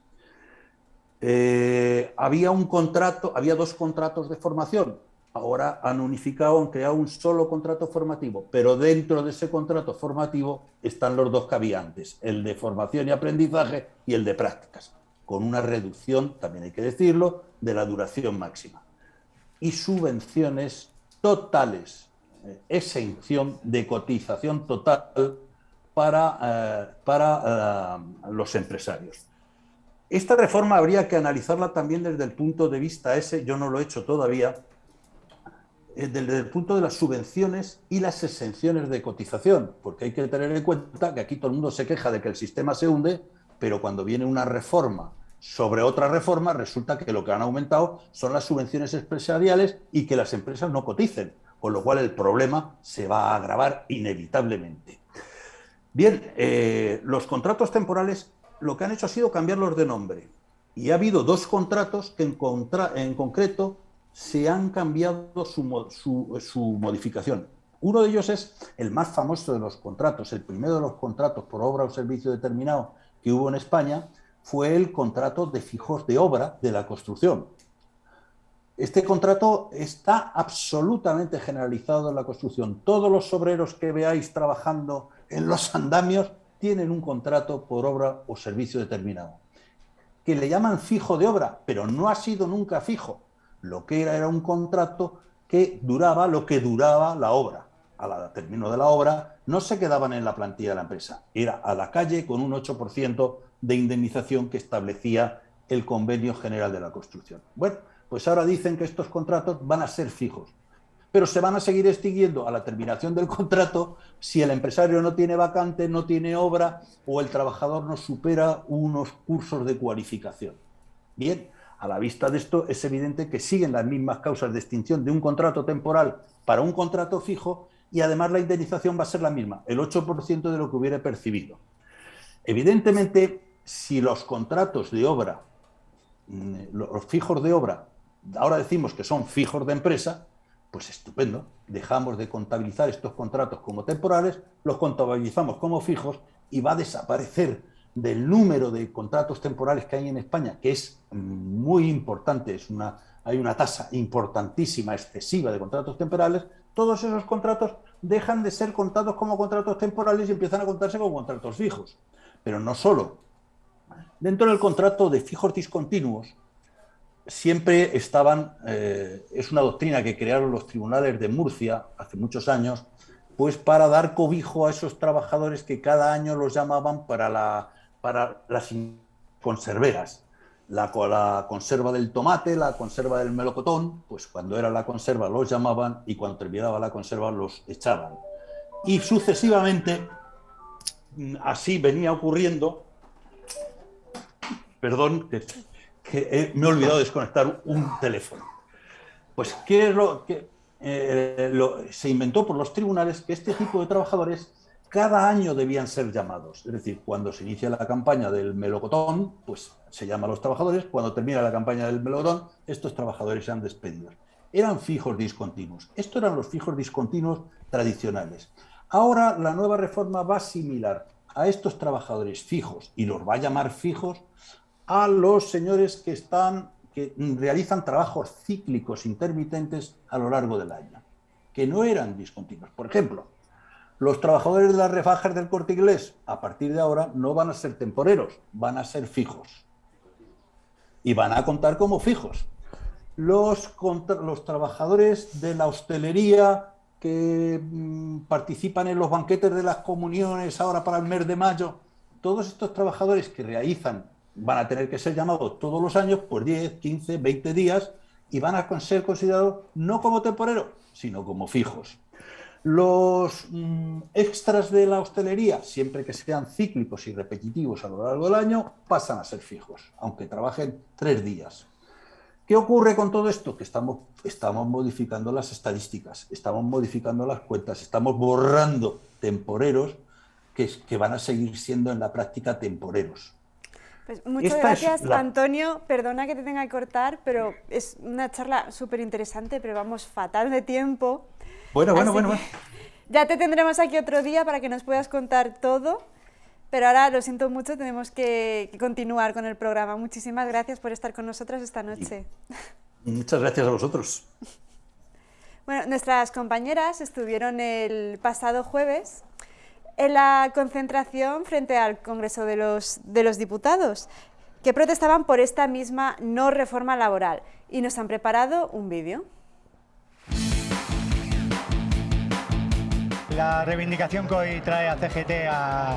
Eh, había un contrato, había dos contratos de formación, ahora han unificado, han creado un solo contrato formativo, pero dentro de ese contrato formativo están los dos que había antes, el de formación y aprendizaje y el de prácticas, con una reducción, también hay que decirlo, de la duración máxima. Y subvenciones totales, eh, exención de cotización total para, eh, para eh, los empresarios. Esta reforma habría que analizarla también desde el punto de vista ese, yo no lo he hecho todavía, desde el punto de las subvenciones y las exenciones de cotización, porque hay que tener en cuenta que aquí todo el mundo se queja de que el sistema se hunde, pero cuando viene una reforma sobre otra reforma, resulta que lo que han aumentado son las subvenciones empresariales y que las empresas no coticen, con lo cual el problema se va a agravar inevitablemente. Bien, eh, los contratos temporales lo que han hecho ha sido cambiarlos de nombre. Y ha habido dos contratos que en, en concreto se han cambiado su, su, modificación. Uno de ellos es el más famoso de los contratos, el primero de los contratos por obra o servicio determinado que hubo en España, fue el contrato de fijos de obra de la construcción. Este contrato está absolutamente generalizado en la construcción. Todos los obreros que veáis trabajando en los andamios tienen un contrato por obra o servicio determinado, que le llaman fijo de obra, pero no ha sido nunca fijo. Lo que era era un contrato que duraba lo que duraba la obra. A la término de la obra no se quedaban en la plantilla de la empresa, era a la calle con un 8% de indemnización que establecía el convenio general de la construcción. Bueno, pues ahora dicen que estos contratos van a ser fijos pero se van a seguir extinguiendo a la terminación del contrato si el empresario no tiene vacante, no tiene obra o el trabajador no supera unos cursos de cualificación. Bien, a la vista de esto es evidente que siguen las mismas causas de extinción de un contrato temporal para un contrato fijo y además la indemnización va a ser la misma, el 8% de lo que hubiera percibido. Evidentemente, si los contratos de obra, mm, los fijos de obra, ahora decimos que son fijos de empresa, pues estupendo, dejamos de contabilizar estos contratos como temporales, los contabilizamos como fijos y va a desaparecer del número de contratos temporales que hay en España, que es muy importante, es una, hay una tasa importantísima, excesiva de contratos temporales, todos esos contratos dejan de ser contados como contratos temporales y empiezan a contarse como contratos fijos. Pero no solo. Dentro del contrato de fijos discontinuos, siempre estaban, eh, es una doctrina que crearon los tribunales de Murcia hace muchos años, pues para dar cobijo a esos trabajadores que cada año los llamaban para, la, para las conserveras. La, la, conserva del tomate, la conserva del melocotón, pues cuando era la conserva los llamaban y cuando terminaba la conserva los echaban. Y sucesivamente, mm, así venía ocurriendo, perdón, que, me he olvidado de desconectar un teléfono. Pues, ¿qué es lo que eh, se inventó por los tribunales? Que este tipo de trabajadores cada año debían ser llamados. Es decir, cuando se inicia la campaña del melocotón, pues se llama a los trabajadores. Cuando termina la campaña del melocotón, estos trabajadores se han despedido. Eran fijos discontinuos. Estos eran los fijos discontinuos tradicionales. Ahora la nueva reforma va a asimilar a estos trabajadores fijos, y los va a llamar fijos, a los señores que, están, que realizan trabajos cíclicos intermitentes a lo largo del año, que no eran discontinuos. Por ejemplo, los trabajadores de las refajas del corte inglés, a partir de ahora, no van a ser temporeros, van a ser fijos. Y van a contar como fijos. Los, los trabajadores de la hostelería que mm, participan en los banquetes de las comuniones ahora para el mes de mayo, todos estos trabajadores que realizan van a tener que ser llamados todos los años por 10, 15, 20 días y van a ser considerados no como temporeros, sino como fijos. Los mm, extras de la hostelería, siempre que sean cíclicos y repetitivos a lo largo del año, pasan a ser fijos, aunque trabajen tres días. ¿Qué ocurre con todo esto? Que estamos, estamos modificando las estadísticas, estamos modificando las cuentas, estamos borrando temporeros que, que van a seguir siendo en la práctica temporeros. Pues muchas gracias, Antonio. Perdona que te tenga que cortar, pero es una charla súper interesante, pero vamos fatal de tiempo. Bueno, bueno, bueno, Ya te tendremos aquí otro día para que nos puedas contar todo, pero ahora lo siento mucho, tenemos que, continuar con el programa. Muchísimas gracias por estar con nosotros esta noche. Muchas gracias a vosotros. Bueno, nuestras compañeras estuvieron el pasado jueves en la concentración frente al Congreso de los, de los Diputados, que protestaban por esta misma no reforma laboral. Y nos han preparado un vídeo. La reivindicación que hoy trae a CGT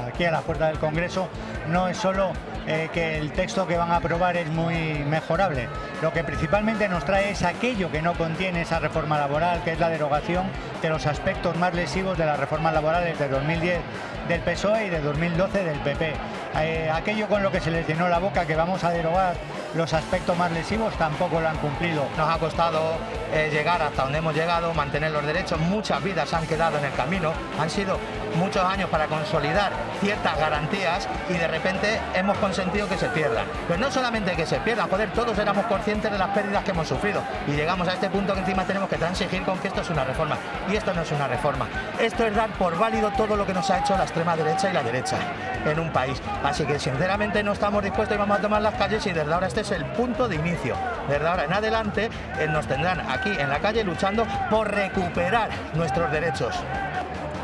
aquí a la puerta del Congreso no es solo eh, que el texto que van a aprobar es muy mejorable. Lo que principalmente nos trae es aquello que no contiene esa reforma laboral, que es la derogación de los aspectos más lesivos de las reformas laborales de 2010 del PSOE y de 2012 del PP. Eh, aquello con lo que se les llenó la boca que vamos a derogar los aspectos más lesivos tampoco lo han cumplido. Nos ha costado eh, llegar hasta donde hemos llegado, mantener los derechos, muchas vidas han quedado en el camino, han sido muchos años para consolidar ciertas garantías y de repente hemos consentido que se pierdan. Pero no solamente que se pierdan, joder, todos éramos conscientes de las pérdidas que hemos sufrido y llegamos a este punto que encima tenemos que transigir con que esto es una reforma. Y esto no es una reforma. Esto es dar por válido todo lo que nos ha hecho la extrema derecha y la derecha en un país. Así que sinceramente no estamos dispuestos y vamos a tomar las calles y desde ahora este es el punto de inicio. Desde ahora en adelante eh, nos tendrán aquí en la calle luchando por recuperar nuestros derechos.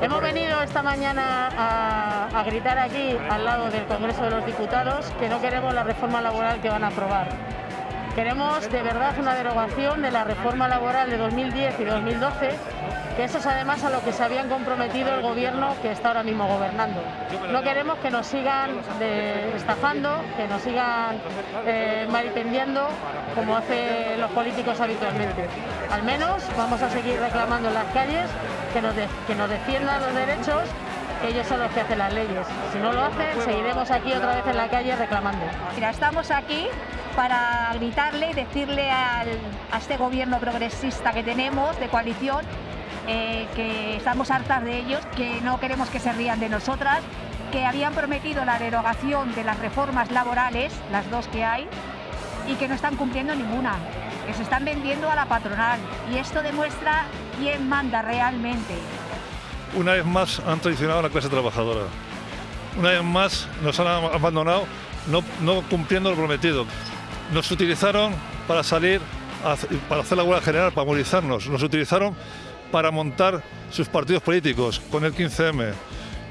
Hemos venido esta mañana a, gritar aquí, al lado del Congreso de los Diputados, que no queremos la reforma laboral que van a aprobar. Queremos de verdad una derogación de la reforma laboral de 2010 y 2012, que eso es además a lo que se habían comprometido el gobierno que está ahora mismo gobernando. No queremos que nos sigan estafando, que nos sigan eh, como hacen los políticos habitualmente. Al menos vamos a seguir reclamando en las calles que nos, que nos defiendan los derechos, ellos son los que hacen las leyes. Si no lo hacen, seguiremos aquí otra vez en la calle reclamando. Mira, estamos aquí para gritarle y decirle a este gobierno progresista que tenemos de coalición eh, que estamos hartas de ellos, que no queremos que se rían de nosotras, que habían prometido la derogación de las reformas laborales, las dos que hay, y que no están cumpliendo ninguna, que se están vendiendo a la patronal. Y esto demuestra quién manda realmente. Una vez más han traicionado a la clase trabajadora. Una vez más nos han abandonado no, no cumpliendo lo prometido. Nos utilizaron para salir, para hacer la huelga general, para movilizarnos. Nos utilizaron para montar sus partidos políticos con el 15M.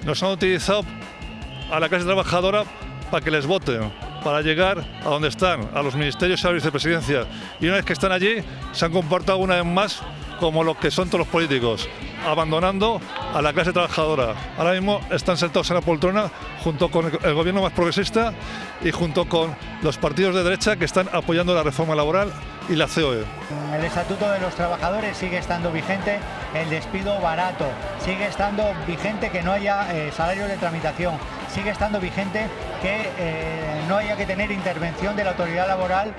Nos han utilizado a la clase trabajadora para que les voten, para llegar a donde están, a los ministerios y a la vicepresidencia. Y una vez que están allí, se han comportado una vez más como lo que son todos los políticos, abandonando a la clase trabajadora. Ahora mismo están sentados en la poltrona junto con el gobierno más progresista y junto con los partidos de derecha que están apoyando la reforma laboral y la COE. El Estatuto de los Trabajadores sigue estando vigente, el despido barato, sigue estando vigente que no haya eh, salario de tramitación, sigue estando vigente que eh, no haya que tener intervención de la autoridad laboral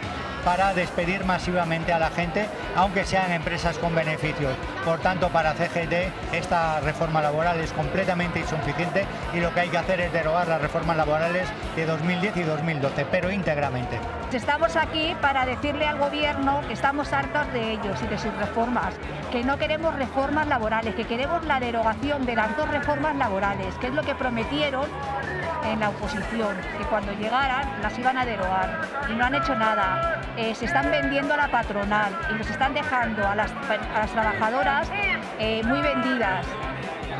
para despedir masivamente a la gente, aunque sean empresas con beneficios. Por tanto, para CGT esta reforma laboral es completamente insuficiente y lo que hay que hacer es derogar las reformas laborales de 2010 y 2012, pero íntegramente. Estamos aquí para decirle al gobierno que estamos hartos de ellos y de sus reformas, que no queremos reformas laborales, que queremos la derogación de las dos reformas laborales, que es lo que prometieron en la oposición, que cuando llegaran las iban a derogar y no han hecho nada. Eh, se están vendiendo a la patronal y nos están dejando a las, trabajadoras eh, muy vendidas.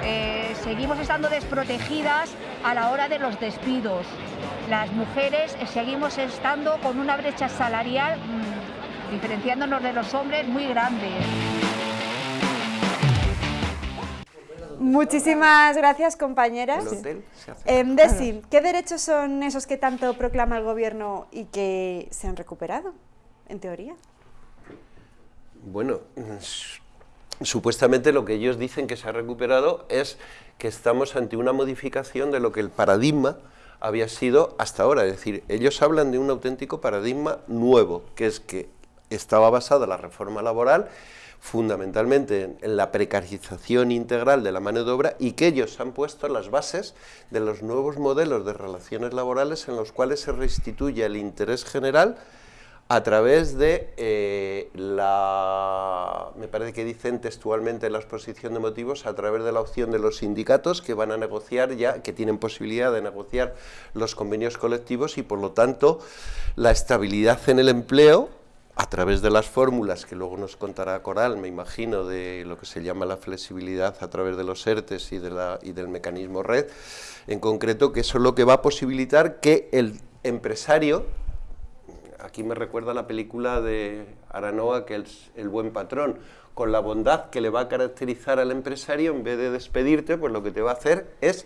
Eh, seguimos estando desprotegidas a la hora de los despidos. Las mujeres seguimos estando con una brecha salarial mm, diferenciándonos de los hombres muy grande. Muchísimas gracias, compañeras. Eh, Desi, ¿qué derechos son esos que tanto proclama el Gobierno y que se han recuperado, en teoría? Bueno, supuestamente lo que ellos dicen que se ha recuperado es que estamos ante una modificación de lo que el paradigma había sido hasta ahora. Es decir, ellos hablan de un auténtico paradigma nuevo, que es que estaba basada la reforma laboral fundamentalmente en, la precarización integral de la mano de obra y que ellos han puesto las bases de los nuevos modelos de relaciones laborales en los cuales se restituye el interés general a través de eh, la, me parece que dicen textualmente en la exposición de motivos, a través de la opción de los sindicatos que van a negociar ya, que tienen posibilidad de negociar los convenios colectivos y por lo tanto la estabilidad en el empleo a través de las fórmulas que luego nos contará Coral, me imagino, de lo que se llama la flexibilidad a través de los ERTES y, del mecanismo red, en concreto que eso es lo que va a posibilitar que el empresario, aquí me recuerda la película de Aranoa, que es el buen patrón, con la bondad que le va a caracterizar al empresario, en vez de despedirte, pues lo que te va a hacer es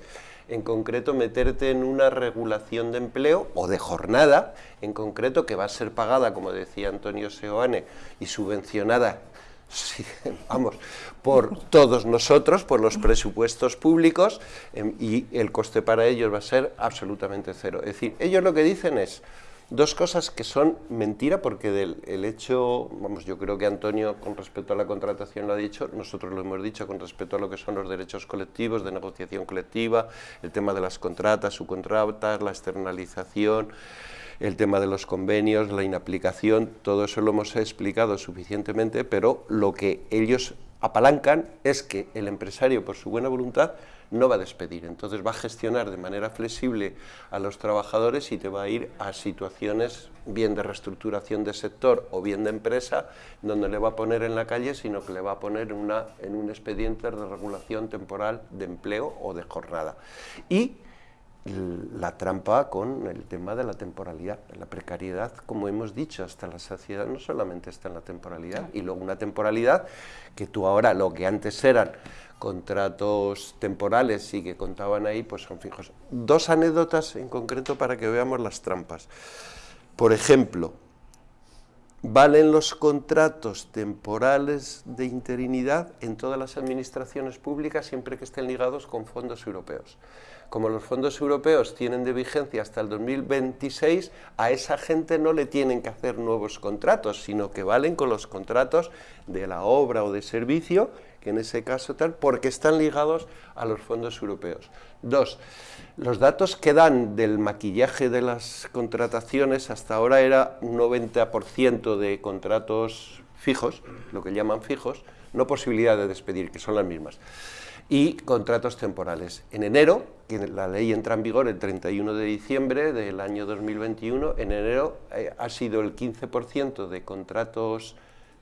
en concreto meterte en una regulación de empleo o de jornada, en concreto que va a ser pagada, como decía Antonio Seoane, y subvencionada vamos, por todos nosotros, por los presupuestos públicos, em, y el coste para ellos va a ser absolutamente cero. Es decir, ellos lo que dicen es, Dos cosas que son mentira porque del el hecho, vamos, yo creo que Antonio con respecto a la contratación lo ha dicho, nosotros lo hemos dicho con respecto a lo que son los derechos colectivos, de negociación colectiva, el tema de las contratas, subcontratas, la externalización, el tema de los convenios, la inaplicación, todo eso lo hemos explicado suficientemente, pero lo que ellos apalancan es que el empresario, por su buena voluntad, no va a despedir, entonces va a gestionar de manera flexible a los trabajadores y te va a ir a situaciones bien de reestructuración de sector o bien de empresa, donde le va a poner en la calle, sino que le va a poner una, en un expediente de regulación temporal de empleo o de jornada. Y la trampa con el tema de la temporalidad. La precariedad, como hemos dicho, hasta la saciedad no solamente está en la temporalidad, y luego una temporalidad que tú ahora, lo que antes eran contratos temporales y que contaban ahí, pues son fijos. Dos anécdotas en concreto para que veamos las trampas. Por ejemplo, valen los contratos temporales de interinidad en todas las administraciones públicas siempre que estén ligados con fondos europeos. Como los fondos europeos tienen de vigencia hasta el 2026, a esa gente no le tienen que hacer nuevos contratos, sino que valen con los contratos de la obra o de servicio que en ese caso tal, porque están ligados a los fondos europeos. Dos, los datos que dan del maquillaje de las contrataciones hasta ahora era un 90% de contratos fijos, lo que llaman fijos, no posibilidad de despedir, que son las mismas, y contratos temporales. En enero, que la ley entra en vigor el 31 de diciembre del año 2021, en enero eh, ha sido el 15% de contratos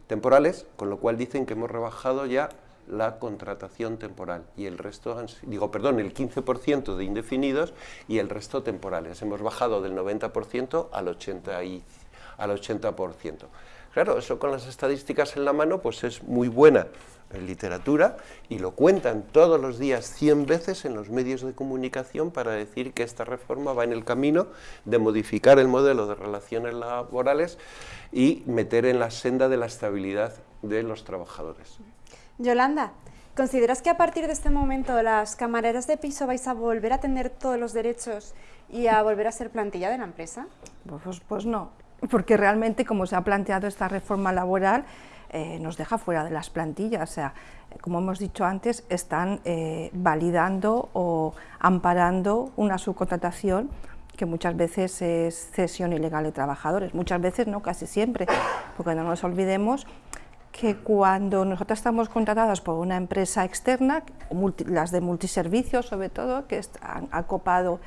temporales, con lo cual dicen que hemos rebajado ya la contratación temporal y el resto, digo, perdón, el 15% de indefinidos y el resto temporales. Hemos bajado del 90% al 80%. Y, al 80%. Claro, eso con las estadísticas en la mano pues es muy buena en literatura y lo cuentan todos los días 100 veces en los medios de comunicación para decir que esta reforma va en el camino de modificar el modelo de relaciones laborales y meter en la senda de la estabilidad de los trabajadores. Yolanda, ¿consideras que a partir de este momento las camareras de piso vais a volver a tener todos los derechos y a volver a ser plantilla de la empresa? Pues, pues no, porque realmente como se ha planteado esta reforma laboral, eh, nos deja fuera de las plantillas. O sea, como hemos dicho antes, están eh, validando o amparando una subcontratación que muchas veces es cesión ilegal de trabajadores, muchas veces no, casi siempre, porque no nos olvidemos que cuando nosotros estamos contratadas por una empresa externa, las de multiservicios sobre todo, que han acopado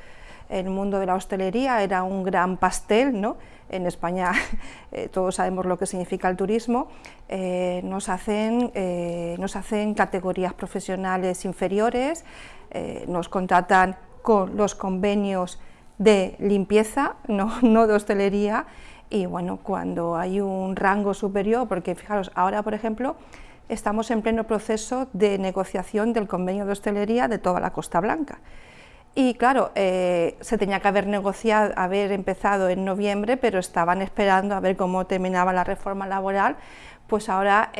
el mundo de la hostelería, era un gran pastel, ¿no? en España eh, todos sabemos lo que significa el turismo, eh, nos, hacen, eh, nos hacen categorías profesionales inferiores, nos contratan con los convenios de limpieza, no, no de hostelería, y bueno, cuando hay un rango superior, porque fijaros, ahora por ejemplo, estamos en pleno proceso de negociación del convenio de hostelería de toda la Costa Blanca. Y claro, eh, se tenía que haber negociado, haber empezado en noviembre, pero estaban esperando a ver cómo terminaba la reforma laboral, pues ahora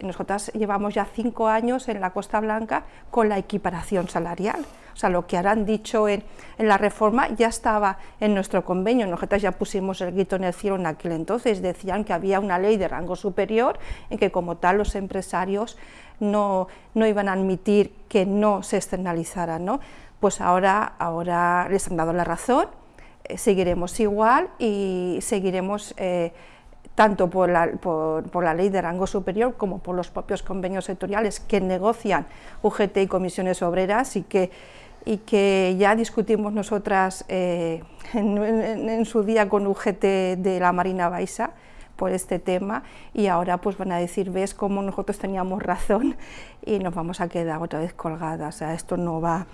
nosotras llevamos ya cinco años en la Costa Blanca con la equiparación salarial. O sea, lo que han dicho en, la reforma ya estaba en nuestro convenio, nosotras ya pusimos el grito en el cielo en aquel entonces, decían que había una ley de rango superior en que como tal los empresarios no, no iban a admitir que no se externalizara, ¿no? pues ahora, ahora les han dado la razón, eh, seguiremos igual y seguiremos eh, tanto por la, por, la, ley de rango superior como por los propios convenios sectoriales que negocian UGT y comisiones obreras y que, y que ya discutimos nosotras eh, en, su día con UGT de la Marina Baixa por este tema y ahora pues van a decir, ves cómo nosotros teníamos razón y nos vamos a quedar otra vez colgadas, o sea, esto no va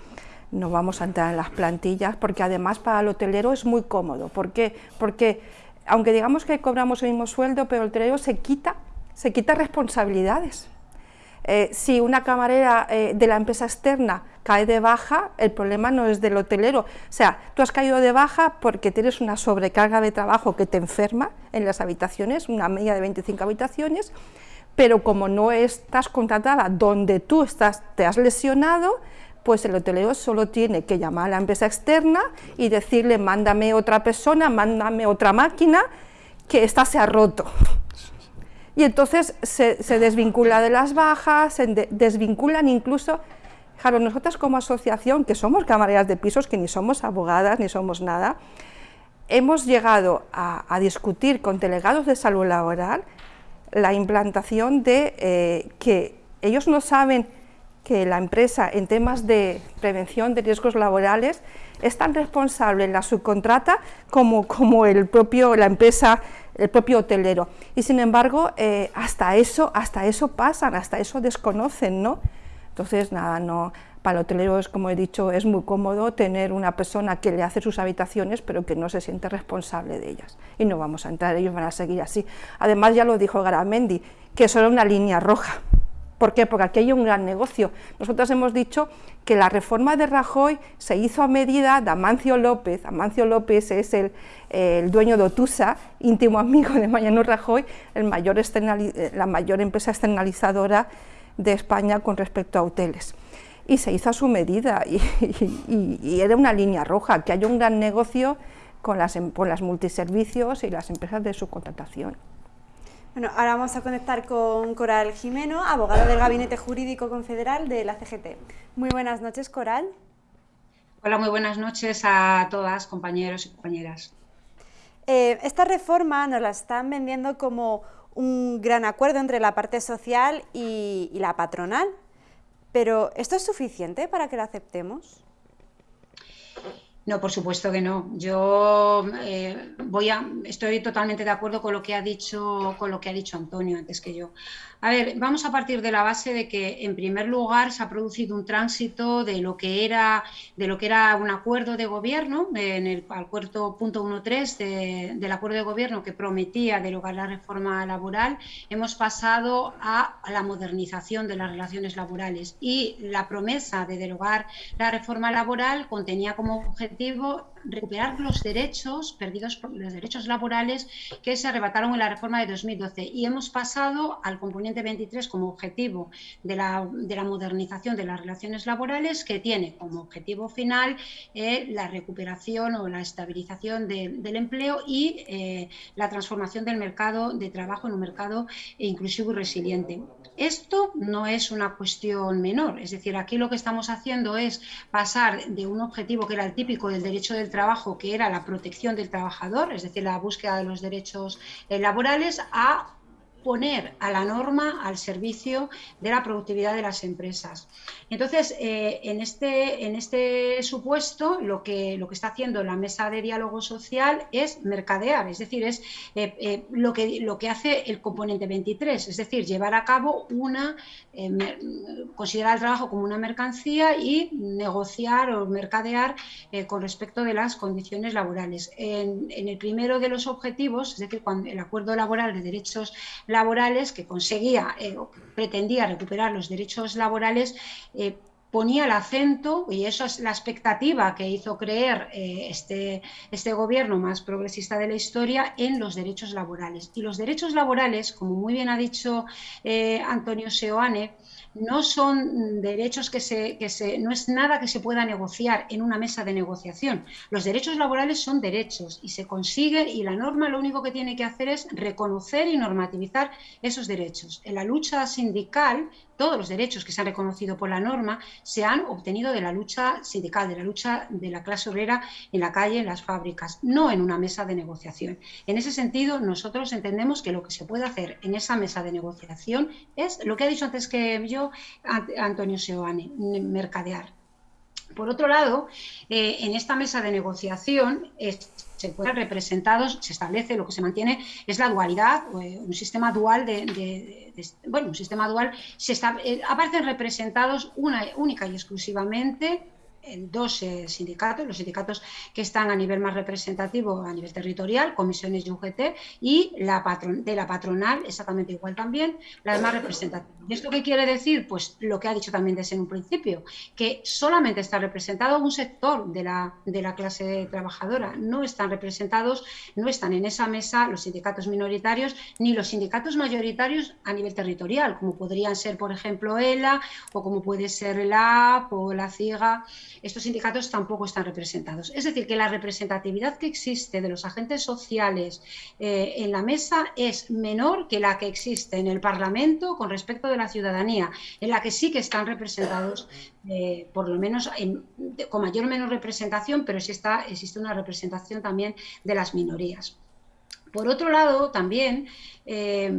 no vamos a entrar en las plantillas, porque además para el hotelero es muy cómodo. ¿Por qué? Porque aunque digamos que cobramos el mismo sueldo, pero el hotelero se quita, se quita responsabilidades. Eh, si una camarera eh, de la empresa externa cae de baja, el problema no es del hotelero. O sea, tú has caído de baja porque tienes una sobrecarga de trabajo que te enferma en las habitaciones, una media de 25 habitaciones, pero como no estás contratada donde tú estás, te has lesionado, pues el hotelero solo tiene que llamar a la empresa externa y decirle, mándame otra persona, mándame otra máquina, que esta se ha roto. Y entonces se, desvincula de las bajas, se desvinculan incluso, claro, nosotras como asociación, que somos camareras de pisos, que ni somos abogadas, ni somos nada, hemos llegado a, discutir con delegados de salud laboral la implantación de eh, que ellos no saben que la empresa en temas de prevención de riesgos laborales es tan responsable en la subcontrata como, como el propio, la empresa, el propio hotelero. Y sin embargo, eh, hasta, eso, hasta eso pasan, hasta eso desconocen, ¿no? Entonces, nada, no, para el hotelero, es, como he dicho, es muy cómodo tener una persona que le hace sus habitaciones, pero que no se siente responsable de ellas. Y no vamos a entrar, ellos van a seguir así. Además, ya lo dijo Garamendi, que eso era una línea roja. ¿Por qué? Porque aquí hay un gran negocio. Nosotros hemos dicho que la reforma de Rajoy se hizo a medida de Amancio López. Amancio López es el, dueño de Otusa, íntimo amigo de Mariano Rajoy, mayor la mayor empresa externalizadora de España con respecto a hoteles. Y se hizo a su medida y, era una línea roja, que hay un gran negocio con las, em, con las multiservicios y las empresas de subcontratación. Bueno, ahora vamos a conectar con Coral Jimeno, abogada del Gabinete Jurídico Confederal de la CGT. Muy buenas noches, Coral. Hola, muy buenas noches a todas, compañeros y compañeras. Eh, esta reforma nos la están vendiendo como un gran acuerdo entre la parte social y, y la patronal, pero ¿esto es suficiente para que la aceptemos? No, por supuesto que no. Yo eh, voy a, estoy totalmente de acuerdo con lo que ha dicho, con lo que ha dicho Antonio antes que yo. A ver, vamos a partir de la base de que, en primer lugar, se ha producido un tránsito de lo que era, de lo que era un acuerdo de gobierno, en el acuerdo punto 1.3 del acuerdo de gobierno que prometía derogar la reforma laboral, hemos pasado a la modernización de las relaciones laborales. Y la promesa de derogar la reforma laboral contenía como objetivo recuperar los derechos perdidos por los derechos laborales que se arrebataron en la reforma de 2012 y hemos pasado al componente 23 como objetivo de la, de la modernización de las relaciones laborales que tiene como objetivo final eh, la recuperación o la estabilización del empleo y eh, la transformación del mercado de trabajo en un mercado inclusivo y resiliente. Esto no es una cuestión menor, es decir, aquí lo que estamos haciendo es pasar de un objetivo que era el típico del derecho del trabajo, que era la protección del trabajador, es decir, la búsqueda de los derechos eh, laborales, a poner a la norma al servicio de la productividad de las empresas. Entonces, eh, en, este, en este supuesto, lo que, lo que está haciendo la mesa de diálogo social es mercadear, es decir, es eh, eh, lo, que, lo que hace el componente 23, es decir, llevar a cabo una, considerar el trabajo como una mercancía y negociar o mercadear con respecto de las condiciones laborales. En, el primero de los objetivos, es decir, cuando el acuerdo laboral de derechos laborales que conseguía o pretendía recuperar los derechos laborales, eh, ponía el acento, y eso es la expectativa que hizo creer eh, este, este gobierno más progresista de la historia, en los derechos laborales. Y los derechos laborales, como muy bien ha dicho eh, Antonio Seoane, no son derechos que se, que se, no es nada que se pueda negociar en una mesa de negociación. Los derechos laborales son derechos y se consigue y la norma lo único que tiene que hacer es reconocer y normativizar esos derechos. En la lucha sindical, todos los derechos que se han reconocido por la norma se han obtenido de la lucha sindical, de la lucha de la clase obrera en la calle, en las fábricas, no en una mesa de negociación. En ese sentido, nosotros entendemos que lo que se puede hacer en esa mesa de negociación es lo que ha dicho antes que yo Antonio Seoane, mercadear. Por otro lado, eh, en esta mesa de negociación se pueden representados, se establece, lo que se mantiene es la dualidad, eh, un sistema dual de, bueno, un sistema dual, se eh, aparecen representados una, única y exclusivamente en dos eh, sindicatos, los sindicatos que están a nivel más representativo, a nivel territorial, comisiones y UGT, y la de la patronal, exactamente igual también, las más representativas. ¿Y esto qué quiere decir? Pues lo que ha dicho también desde un principio, que solamente está representado un sector de la, la clase trabajadora, no están representados, no están en esa mesa los sindicatos minoritarios ni los sindicatos mayoritarios a nivel territorial, como podrían ser, por ejemplo, ELA o como puede ser la AP o la CIGA estos sindicatos tampoco están representados. Es decir, que la representatividad que existe de los agentes sociales eh, en la mesa es menor que la que existe en el Parlamento con respecto de la ciudadanía, en la que sí que están representados, eh, por lo menos con mayor o menor representación, pero sí está, existe una representación también de las minorías. Por otro lado, también eh,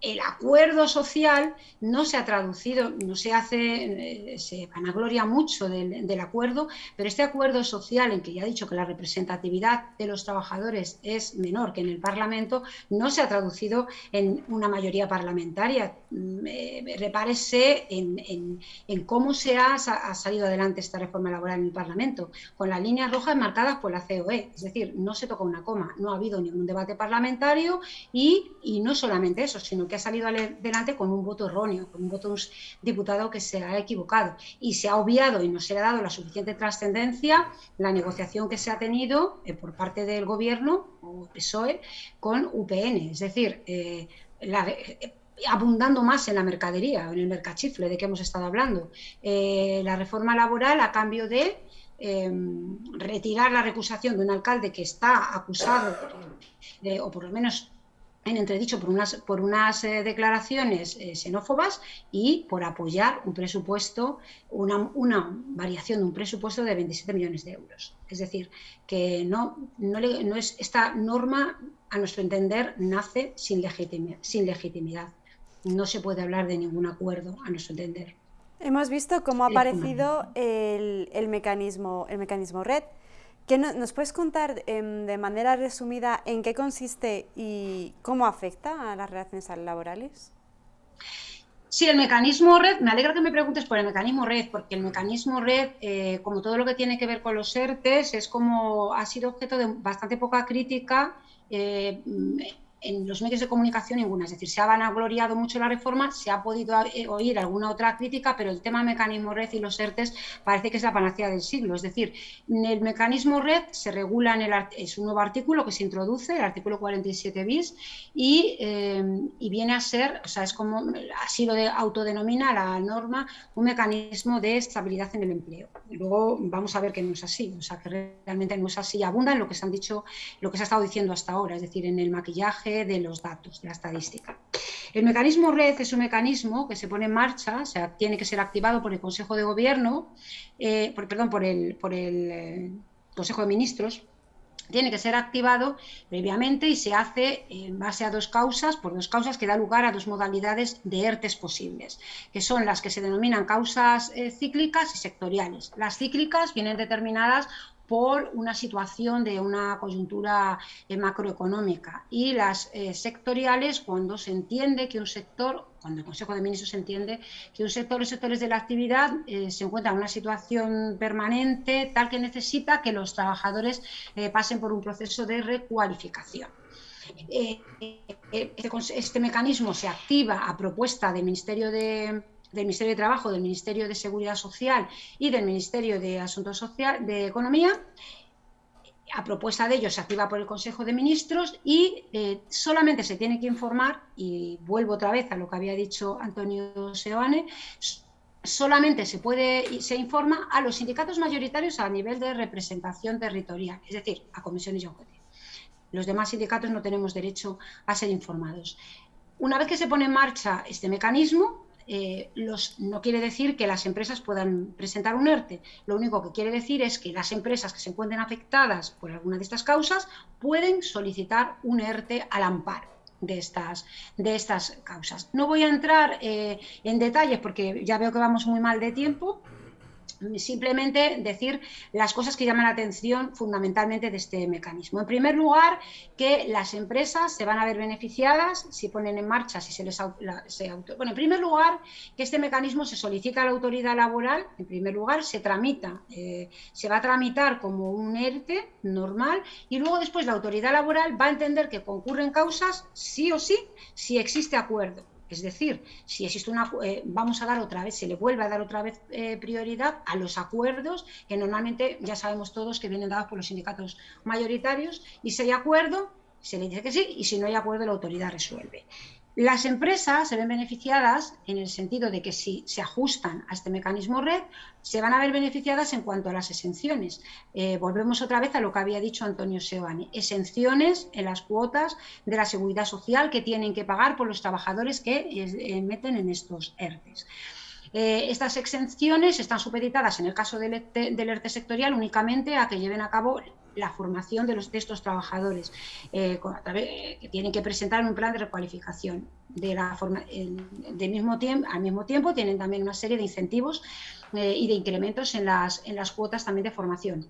el acuerdo social no se ha traducido, no se hace, eh, se vanagloria mucho del, acuerdo, pero este acuerdo social en que ya he dicho que la representatividad de los trabajadores es menor que en el Parlamento, no se ha traducido en una mayoría parlamentaria. Mm, eh, repárese en, cómo se ha, salido adelante esta reforma laboral en el Parlamento, con las líneas rojas marcadas por la COE, es decir, no se toca una coma, no ha habido ningún debate parlamentario y, y no solamente eso, sino que ha salido adelante con un voto erróneo, con un voto de un diputado que se ha equivocado. Y se ha obviado y no se le ha dado la suficiente trascendencia la negociación que se ha tenido eh, por parte del gobierno, o PSOE, con UPN. Es decir, eh, eh, abundando más en la mercadería, en el mercachifle de que hemos estado hablando. la reforma laboral a cambio de em, retirar la recusación de un alcalde que está acusado, o por lo menos en entredicho por unas, por unas eh, declaraciones eh, xenófobas y por apoyar un presupuesto, una, una, variación de un presupuesto de 27 millones de euros. Es decir, que no, no, no es, esta norma, a nuestro entender, nace sin, sin legitimidad. No se puede hablar de ningún acuerdo, a nuestro entender. Hemos visto cómo ha aparecido el, el, mecanismo, el mecanismo red, ¿Nos puedes contar em, de manera resumida en qué consiste y cómo afecta a las relaciones laborales? Sí, el mecanismo red, me alegra que me preguntes por el mecanismo red, porque el mecanismo red, eh, como todo lo que tiene que ver con los ERTES, es como ha sido objeto de bastante poca crítica eh, en los medios de comunicación ninguna. Es decir, se ha vanagloriado mucho la reforma, se ha podido eh, oír alguna otra crítica, pero el tema mecanismo red y los ERTES parece que es la panacea del siglo. Es decir, el mecanismo red se regula en el es un nuevo artículo que se introduce, el artículo 47 bis, y, eh, y viene a ser, o sea, es como así lo de, autodenomina la norma, un mecanismo de estabilidad en el empleo. Luego vamos a ver que no es así, o sea, que realmente no es así. Abunda en lo que se han dicho, lo que se ha estado diciendo hasta ahora, es decir, en el maquillaje de los datos, de la estadística. El mecanismo red es un mecanismo que se pone en marcha, o sea, tiene que ser activado por el Consejo de Gobierno, eh, perdón, por el, por el eh, Consejo de Ministros, tiene que ser activado previamente y se hace en base a dos causas, por dos causas que da lugar a dos modalidades de ERTES posibles, que son las que se denominan causas eh, cíclicas y sectoriales. Las cíclicas vienen determinadas por una situación de una coyuntura eh, macroeconómica y las eh, sectoriales cuando se entiende que un sector, cuando el Consejo de Ministros entiende que un sector o sectores de la actividad eh, se encuentra en una situación permanente tal que necesita que los trabajadores pasen por un proceso de recualificación. Este, este mecanismo se activa a propuesta del Ministerio de, del Ministerio de Trabajo, del Ministerio de Seguridad Social y del Ministerio de Asuntos Social, de Economía. A propuesta de ellos se activa por el Consejo de Ministros y eh, solamente se tiene que informar, y vuelvo otra vez a lo que había dicho Antonio Seoane, solamente se puede se informa a los sindicatos mayoritarios a nivel de representación territorial, es decir, a comisiones y a Los demás sindicatos no tenemos derecho a ser informados. Una vez que se pone en marcha este mecanismo, eh, los, no quiere decir que las empresas puedan presentar un ERTE. Lo único que quiere decir es que las empresas que se encuentren afectadas por alguna de estas causas pueden solicitar un ERTE al amparo. De estas, de estas causas. No voy a entrar eh, en detalles porque ya veo que vamos muy mal de tiempo, simplemente decir las cosas que llaman la atención fundamentalmente de este mecanismo. En primer lugar, que las empresas se van a ver beneficiadas si ponen en marcha, si se les se Bueno, en primer lugar, que este mecanismo se solicita a la autoridad laboral, en primer lugar, se tramita, eh, se va a tramitar como un ERTE normal y luego después la autoridad laboral va a entender que concurren causas sí o sí si existe acuerdo. Es decir, si existe una, eh, vamos a dar otra vez, se le vuelve a dar otra vez eh, prioridad a los acuerdos que normalmente ya sabemos todos que vienen dados por los sindicatos mayoritarios y si hay acuerdo, se le dice que sí y si no hay acuerdo la autoridad resuelve. Las empresas se ven beneficiadas en el sentido de que si se ajustan a este mecanismo red, se van a ver beneficiadas en cuanto a las exenciones. Eh, volvemos otra vez a lo que había dicho Antonio Sebani. Exenciones en las cuotas de la seguridad social que tienen que pagar por los trabajadores que eh, meten en estos ERTES. Eh, estas exenciones están supeditadas, en el caso del ERTE, sectorial, únicamente a que lleven a cabo la formación de, los, trabajadores, eh, que tienen que presentar un plan de recualificación. De la forma, mismo tiempo, al mismo tiempo tienen también una serie de incentivos eh, y de incrementos en las, en las cuotas también de formación.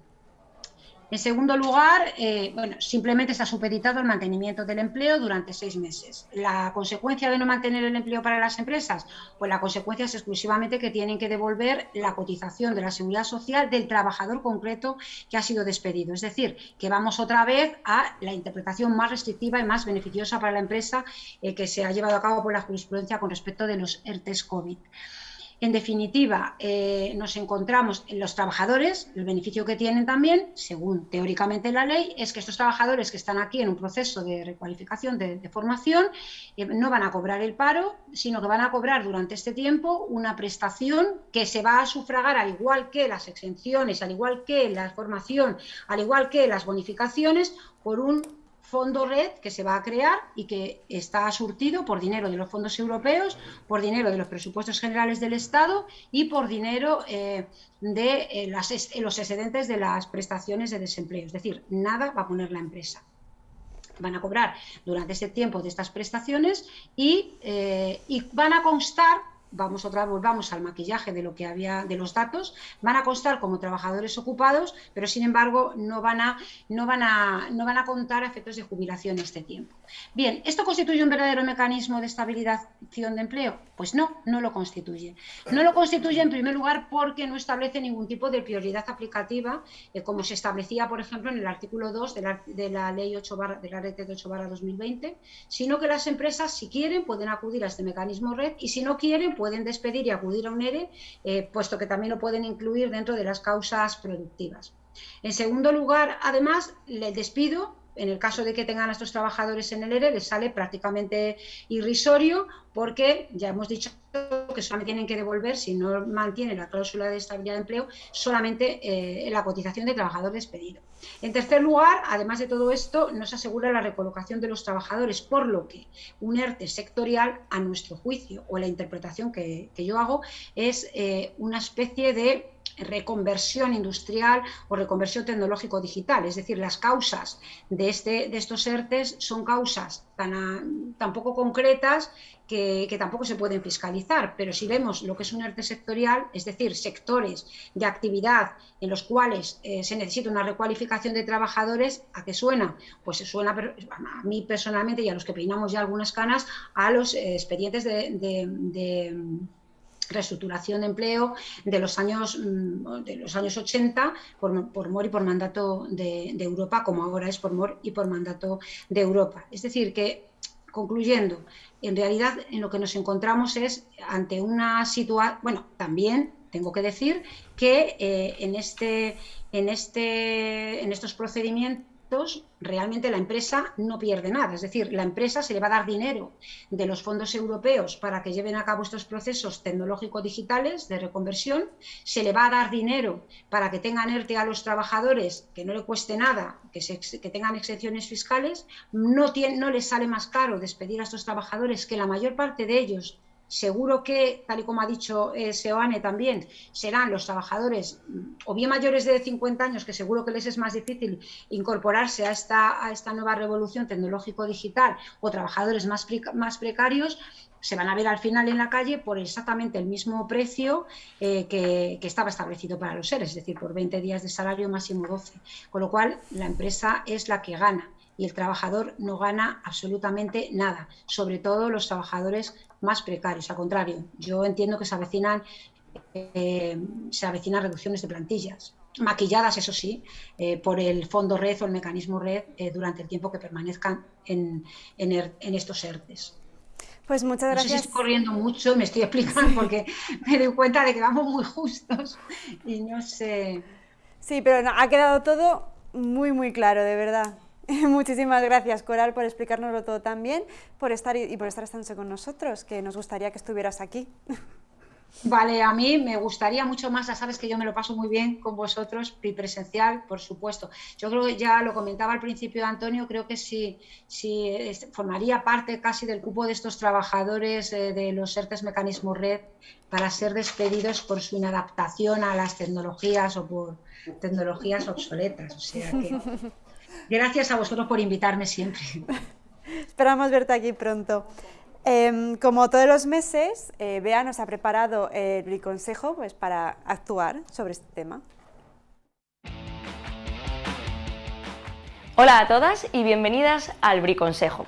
En segundo lugar, eh, bueno, simplemente está supeditado el mantenimiento del empleo durante seis meses. ¿La consecuencia de no mantener el empleo para las empresas? Pues la consecuencia es exclusivamente que tienen que devolver la cotización de la seguridad social del trabajador concreto que ha sido despedido. Es decir, que vamos otra vez a la interpretación más restrictiva y más beneficiosa para la empresa eh, que se ha llevado a cabo por la jurisprudencia con respecto de los ERTES COVID. En definitiva, eh, nos encontramos en los trabajadores, el beneficio que tienen también, según teóricamente la ley, es que estos trabajadores que están aquí en un proceso de recualificación, de, formación, eh, no van a cobrar el paro, sino que van a cobrar durante este tiempo una prestación que se va a sufragar al igual que las exenciones, al igual que la formación, al igual que las bonificaciones, por un fondo red que se va a crear y que está surtido por dinero de los fondos europeos, por dinero de los presupuestos generales del Estado y por dinero eh, de eh, los excedentes de las prestaciones de desempleo. Es decir, nada va a poner la empresa. Van a cobrar durante ese tiempo de estas prestaciones eh, y van a constar vamos otra vez, volvamos al maquillaje de lo que había de los datos, van a constar como trabajadores ocupados, pero sin embargo no van a, no van a, no van a contar efectos de jubilación este tiempo. Bien, ¿esto constituye un verdadero mecanismo de estabilización de empleo? Pues no, no lo constituye. No lo constituye en primer lugar porque no establece ningún tipo de prioridad aplicativa, eh, como se establecía, por ejemplo, en el artículo 2 de la, de la ley 8 de la red 8 2020, sino que las empresas, si quieren, pueden acudir a este mecanismo red y si no quieren, pueden despedir y acudir a un ERE, eh, puesto que también lo pueden incluir dentro de las causas productivas. En segundo lugar, además, el despido en el caso de que tengan a estos trabajadores en el ERE, les sale prácticamente irrisorio porque ya hemos dicho que solamente tienen que devolver, si no mantienen la cláusula de estabilidad de empleo, solamente eh, la cotización de trabajador despedido. En tercer lugar, además de todo esto, no se asegura la recolocación de los trabajadores, por lo que un ERTE sectorial, a nuestro juicio, o la interpretación que, yo hago, es eh, una especie de reconversión industrial o reconversión tecnológico-digital. Es decir, las causas de, este, de estos ERTES son causas tan, tan poco concretas que, tampoco se pueden fiscalizar. Pero si vemos lo que es un ERTE sectorial, es decir, sectores de actividad en los cuales eh, se necesita una recualificación de trabajadores, ¿a qué suena? Pues suena a mí personalmente y a los que peinamos ya algunas canas a los eh, expedientes de reestructuración de empleo de los años, mm, de los años 80 por, por MOR y por mandato de, Europa, como ahora es por MOR y por mandato de Europa. Es decir, que concluyendo, en realidad en lo que nos encontramos es ante una situación, bueno, también tengo que decir que eh, en, este, en, este, en estos procedimientos realmente la empresa no pierde nada. Es decir, la empresa se le va a dar dinero de los fondos europeos para que lleven a cabo estos procesos tecnológico-digitales de reconversión, se le va a dar dinero para que tengan ERTE a los trabajadores, que no le cueste nada, que, que tengan exenciones fiscales, no, tiene, no les sale más caro despedir a estos trabajadores, que la mayor parte de ellos Seguro que, tal y como ha dicho eh, Seoane también, serán los trabajadores mm, o bien mayores de 50 años, que seguro que les es más difícil incorporarse a esta, nueva revolución tecnológico-digital, o trabajadores más, más precarios, se van a ver al final en la calle por exactamente el mismo precio eh, que, que, estaba establecido para los seres, es decir, por 20 días de salario máximo 12. Con lo cual, la empresa es la que gana y el trabajador no gana absolutamente nada, sobre todo los trabajadores más precarios. Al contrario, yo entiendo que se avecinan, eh, se avecinan reducciones de plantillas, maquilladas, eso sí, eh, por el fondo red o el mecanismo red eh, durante el tiempo que permanezcan en, en, estos ERTES. Pues muchas gracias. No sé si estoy corriendo mucho, me estoy explicando porque me doy cuenta de que vamos muy justos y no sé. Sí, pero ha quedado todo muy, muy claro, de verdad. Muchísimas gracias, Coral, por explicárnoslo todo tan bien por estar y por estar estándose con nosotros, que nos gustaría que estuvieras aquí. Vale, a mí me gustaría mucho más, ya sabes que yo me lo paso muy bien con vosotros, presencial, por supuesto. Yo creo que ya lo comentaba al principio Antonio, creo que si, si formaría parte casi del cupo de estos trabajadores eh, de los ERTES Mecanismo Red para ser despedidos por su inadaptación a las tecnologías o por tecnologías obsoletas. O sea que Gracias a vosotros por invitarme siempre. Esperamos verte aquí pronto. Em, como todos los meses, eh, Bea nos ha preparado el consejo pues, para actuar sobre este tema. Hola a todas y bienvenidas al Briconsejo.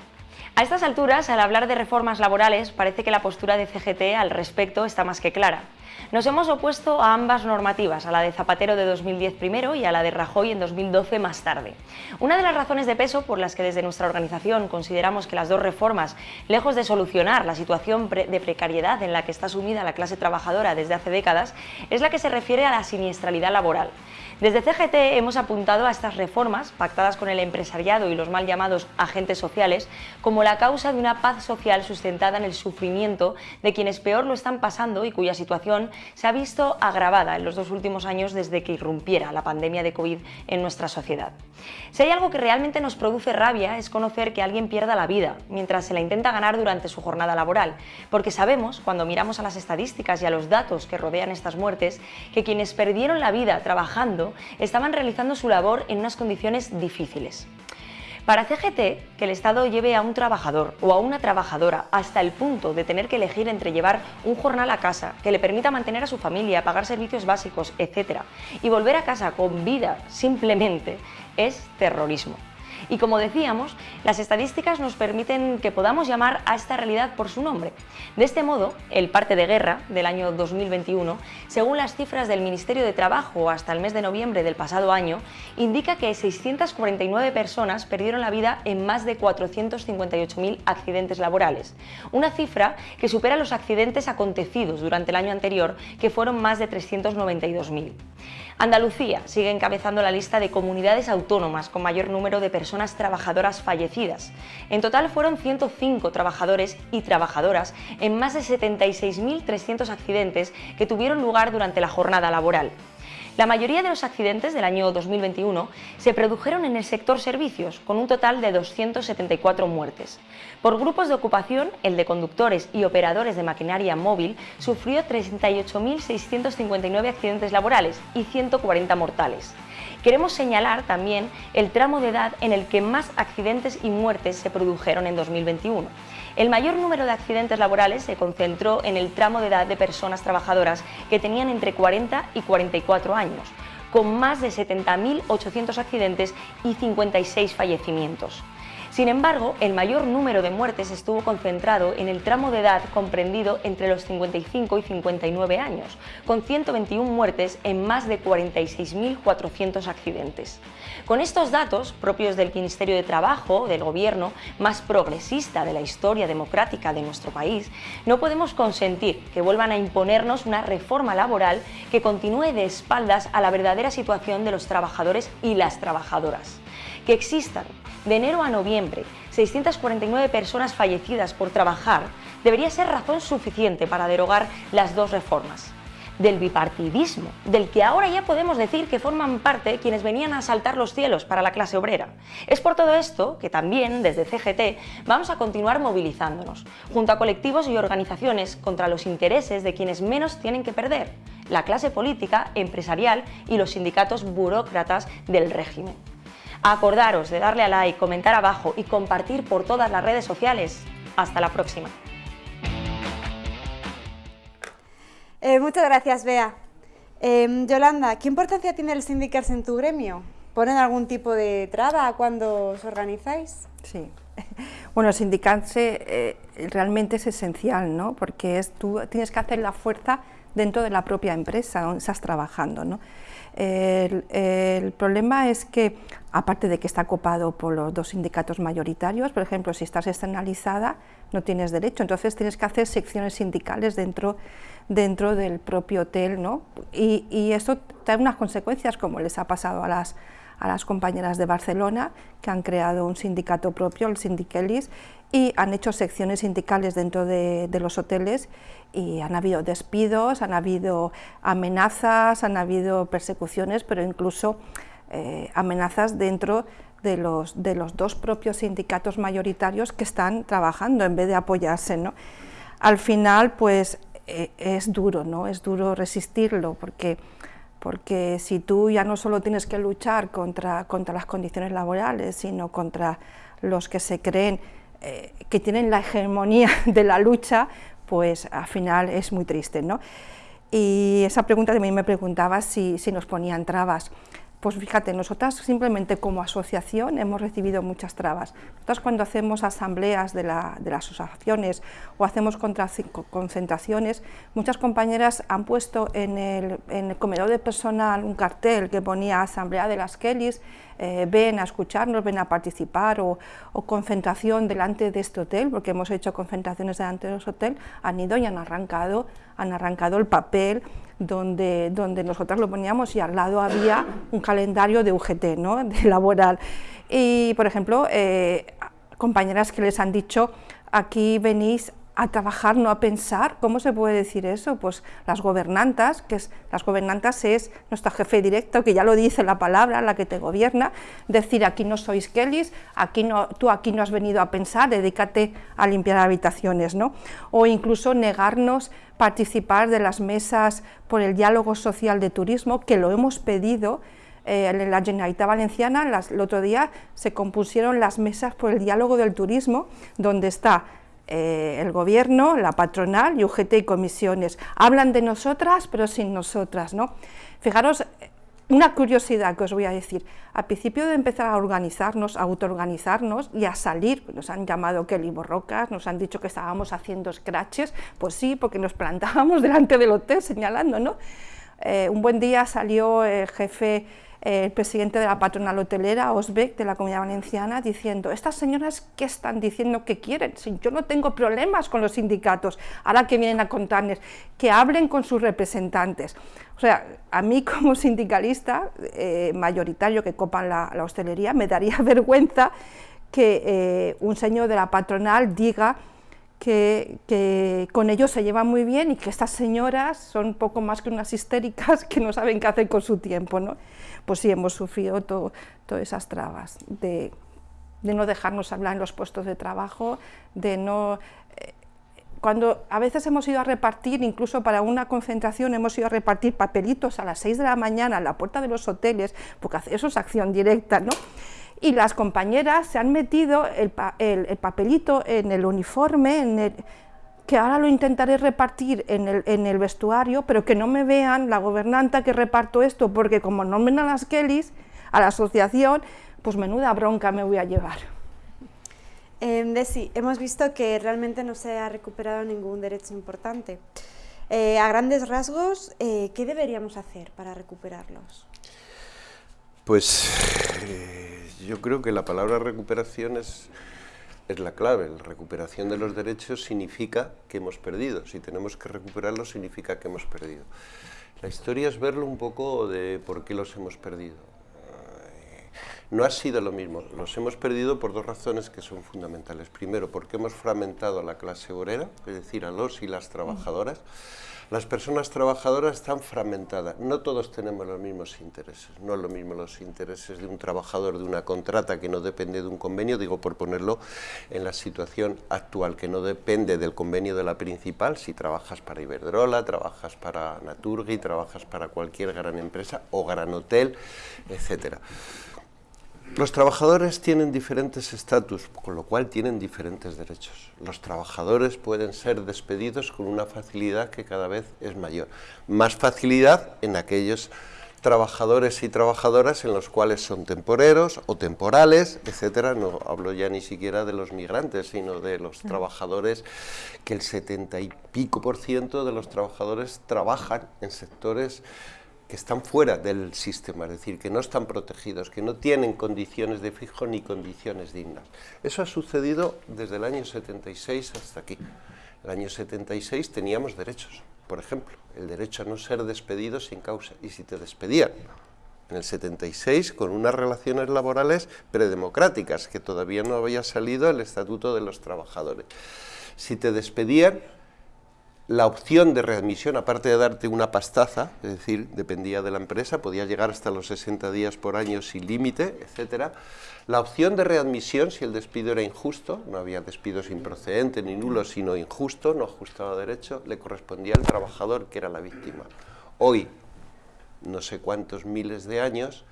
A estas alturas, al hablar de reformas laborales, parece que la postura de CGT al respecto está más que clara. Nos hemos opuesto a ambas normativas, a la de Zapatero de 2010 primero y a la de Rajoy en 2012 más tarde. Una de las razones de peso por las que desde nuestra organización consideramos que las dos reformas, lejos de solucionar la situación de precariedad en la que está sumida la clase trabajadora desde hace décadas, es la que se refiere a la siniestralidad laboral. Desde CGT hemos apuntado a estas reformas, pactadas con el empresariado y los mal llamados agentes sociales, como la causa de una paz social sustentada en el sufrimiento de quienes peor lo están pasando y cuya situación se ha visto agravada en los dos últimos años desde que irrumpiera la pandemia de COVID en nuestra sociedad. Si hay algo que realmente nos produce rabia es conocer que alguien pierda la vida mientras se la intenta ganar durante su jornada laboral, porque sabemos, cuando miramos a las estadísticas y a los datos que rodean estas muertes, que quienes perdieron la vida trabajando estaban realizando su labor en unas condiciones difíciles. Para CGT, que el Estado lleve a un trabajador o a una trabajadora hasta el punto de tener que elegir entre llevar un jornal a casa que le permita mantener a su familia, pagar servicios básicos, etc. y volver a casa con vida simplemente, es terrorismo. Y como decíamos, las estadísticas nos permiten que podamos llamar a esta realidad por su nombre. De este modo, el parte de guerra del año 2021, según las cifras del Ministerio de Trabajo hasta el mes de noviembre del pasado año, indica que 649 personas perdieron la vida en más de 458.000 accidentes laborales, una cifra que supera los accidentes acontecidos durante el año anterior, que fueron más de 392.000. Andalucía sigue encabezando la lista de comunidades autónomas con mayor número de personas trabajadoras fallecidas. En total fueron 105 trabajadores y trabajadoras en más de 76.300 accidentes que tuvieron lugar durante la jornada laboral. La mayoría de los accidentes del año 2021 se produjeron en el sector servicios, con un total de 274 muertes. Por grupos de ocupación, el de conductores y operadores de maquinaria móvil sufrió 38.659 accidentes laborales y 140 mortales. Queremos señalar también el tramo de edad en el que más accidentes y muertes se produjeron en 2021. El mayor número de accidentes laborales se concentró en el tramo de edad de personas trabajadoras que tenían entre 40 y 44 años, con más de 70.800 accidentes y 56 fallecimientos. Sin embargo, el mayor número de muertes estuvo concentrado en el tramo de edad comprendido entre los 55 y 59 años, con 121 muertes en más de 46.400 accidentes. Con estos datos, propios del Ministerio de Trabajo, del gobierno más progresista de la historia democrática de nuestro país, no podemos consentir que vuelvan a imponernos una reforma laboral que continúe de espaldas a la verdadera situación de los trabajadores y las trabajadoras. Que existan de enero a noviembre 649 personas fallecidas por trabajar debería ser razón suficiente para derogar las dos reformas. Del bipartidismo, del que ahora ya podemos decir que forman parte quienes venían a saltar los cielos para la clase obrera. Es por todo esto que también, desde CGT, vamos a continuar movilizándonos, junto a colectivos y organizaciones contra los intereses de quienes menos tienen que perder, la clase política, empresarial y los sindicatos burócratas del régimen. Acordaros de darle a like, comentar abajo y compartir por todas las redes sociales. Hasta la próxima. Eh, muchas gracias, Bea. Em, Yolanda, ¿qué importancia tiene el sindicarse en tu gremio? ¿Ponen algún tipo de traba cuando os organizáis? Sí. Bueno, sindicarse eh, realmente es esencial, ¿no? Porque es, tú tienes que hacer la fuerza dentro de la propia empresa donde estás trabajando, ¿no? El, problema es que, aparte de que está copado por los dos sindicatos mayoritarios, por ejemplo, si estás externalizada, no tienes derecho, entonces tienes que hacer secciones sindicales dentro, dentro del propio hotel, ¿no? Y, y eso trae unas consecuencias, como les ha pasado a las, a las compañeras de Barcelona, que han creado un sindicato propio, el Sindiquelis, y han hecho secciones sindicales dentro de, los hoteles y han habido despidos, han habido amenazas, han habido persecuciones, pero incluso eh, amenazas dentro de los, de los dos propios sindicatos mayoritarios que están trabajando en vez de apoyarse. ¿no? Al final, pues eh, es duro, ¿no? es duro resistirlo, porque, porque si tú ya no solo tienes que luchar contra, contra las condiciones laborales, sino contra los que se creen eh, que tienen la hegemonía de la lucha, pues al final es muy triste. ¿no? Y esa pregunta también me preguntaba si, si nos ponían trabas. Pues fíjate, nosotras simplemente como asociación hemos recibido muchas trabas. Nosotras cuando hacemos asambleas de, las asociaciones o hacemos concentraciones, muchas compañeras han puesto en el, en el comedor de personal un cartel que ponía Asamblea de las Kellys, eh, ven a escucharnos, ven a participar o, concentración delante de este hotel, porque hemos hecho concentraciones delante de este hotel, han ido y han arrancado, han arrancado el papel donde, donde nosotras lo poníamos y al lado había un calendario de UGT, ¿no? de laboral. Y, por ejemplo, eh, compañeras que les han dicho, aquí venís a trabajar, no a pensar. ¿Cómo se puede decir eso? Pues las gobernantas, que es, las gobernantas es nuestro jefe directo, que ya lo dice la palabra, la que te gobierna, decir aquí no sois Kellys, aquí no, tú aquí no has venido a pensar, dedícate a limpiar habitaciones, ¿no? O incluso negarnos participar de las mesas por el diálogo social de turismo, que lo hemos pedido, eh, en la Generalitat Valenciana, el otro día se compusieron las mesas por el diálogo del turismo, donde está eh, el gobierno, la patronal UGT y comisiones. Hablan de nosotras, pero sin nosotras, ¿no? Fijaros, una curiosidad que os voy a decir, al principio de empezar a organizarnos, a autoorganizarnos y a salir, nos han llamado Kelly Borrocas, nos han dicho que estábamos haciendo scratches, pues sí, porque nos plantábamos delante del hotel señalando, ¿no? Eh, un buen día salió el jefe el presidente de la patronal hotelera, Osbeck, de la Comunidad Valenciana, diciendo, estas señoras, ¿qué están diciendo que quieren? Si yo no tengo problemas con los sindicatos, ahora que vienen a contarles, que hablen con sus representantes. O sea, a mí como sindicalista eh, mayoritario que copan la, hostelería, me daría vergüenza que eh, un señor de la patronal diga que, con ellos se llevan muy bien y que estas señoras son poco más que unas histéricas que no saben qué hacer con su tiempo. ¿no? Pues sí, hemos sufrido todas esas trabas de, no dejarnos hablar en los puestos de trabajo, de no... Eh, cuando a veces hemos ido a repartir, incluso para una concentración, hemos ido a repartir papelitos a las 6 de la mañana a la puerta de los hoteles, porque eso es acción directa, ¿no? Y las compañeras se han metido el, papelito en el uniforme, en que ahora lo intentaré repartir en el, vestuario, pero que no me vean la gobernanta que reparto esto, porque como no ven a las Kellys, a la asociación, pues menuda bronca me voy a llevar. Eh, Desi, hemos visto que realmente no se ha recuperado ningún derecho importante. Eh, a grandes rasgos, eh, ¿qué deberíamos hacer para recuperarlos? Pues eh, yo creo que la palabra recuperación es, es la clave. La recuperación de los derechos significa que hemos perdido. Si tenemos que recuperarlos significa que hemos perdido. La historia es verlo un poco de por qué los hemos perdido. Eh, no ha sido lo mismo. Los hemos perdido por dos razones que son fundamentales. Primero, porque hemos fragmentado a la clase obrera, es decir, a los y las trabajadoras. Las personas trabajadoras están fragmentadas, no todos tenemos los mismos intereses, no es lo mismo los intereses de un trabajador de una contrata que no depende de un convenio, digo por ponerlo en la situación actual, que no depende del convenio de la principal, si trabajas para Iberdrola, trabajas para Naturgi, trabajas para cualquier gran empresa o gran hotel, etcétera. Los trabajadores tienen diferentes estatus, con lo cual tienen diferentes derechos. Los trabajadores pueden ser despedidos con una facilidad que cada vez es mayor. Más facilidad en aquellos trabajadores y trabajadoras en los cuales son temporeros o temporales, etcétera. No hablo ya ni siquiera de los migrantes, sino de los trabajadores, que el setenta y pico por ciento de los trabajadores trabajan en sectores que están fuera del sistema, es decir, que no están protegidos, que no tienen condiciones de fijo ni condiciones dignas. Eso ha sucedido desde el año 76 hasta aquí. El año 76 teníamos derechos, por ejemplo, el derecho a no ser despedido sin causa, y si te despedían en el 76 con unas relaciones laborales predemocráticas, que todavía no había salido el Estatuto de los Trabajadores. Si te despedían, la opción de readmisión, aparte de darte una pastaza, es decir, dependía de la empresa, podía llegar hasta los 60 días por año sin límite, etcétera. La opción de readmisión, si el despido era injusto, no había despidos improcedente ni nulo, sino injusto, no ajustaba derecho, le correspondía al trabajador que era la víctima. Hoy, no sé cuántos miles de años,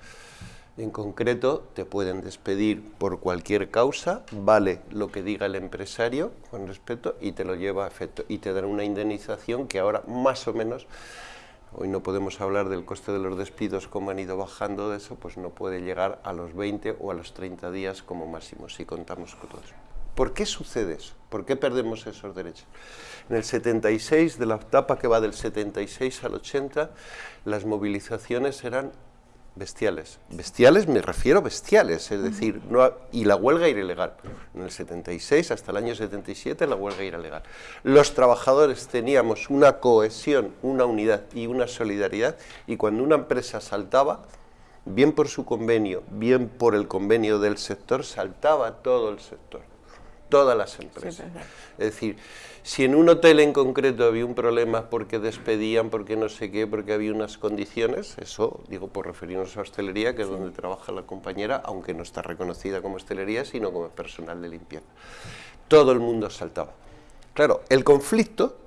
en concreto, te pueden despedir por cualquier causa, vale lo que diga el empresario con respeto y te lo lleva a efecto y te dan una indemnización que ahora más o menos, hoy no podemos hablar del coste de los despidos, como han ido bajando de eso, pues no puede llegar a los 20 o a los 30 días como máximo, si contamos con todo. ¿Por qué sucede eso? ¿Por qué perdemos esos derechos? En el 76, de la etapa que va del 76 al 80, las movilizaciones eran bestiales. Bestiales me refiero bestiales, es decir, no y la huelga era ilegal. En el 76 hasta el año 77 la huelga era legal. Los trabajadores teníamos una cohesión, una unidad y una solidaridad y cuando una empresa saltaba, bien por su convenio, bien por el convenio del sector, saltaba todo el sector, todas las empresas. es decir, si en un hotel en concreto había un problema porque despedían, porque no sé qué, porque había unas condiciones, eso digo por referirnos a hostelería, que es donde trabaja la compañera, aunque no está reconocida como hostelería, sino como personal de limpieza. Todo el mundo saltaba. Claro, el conflicto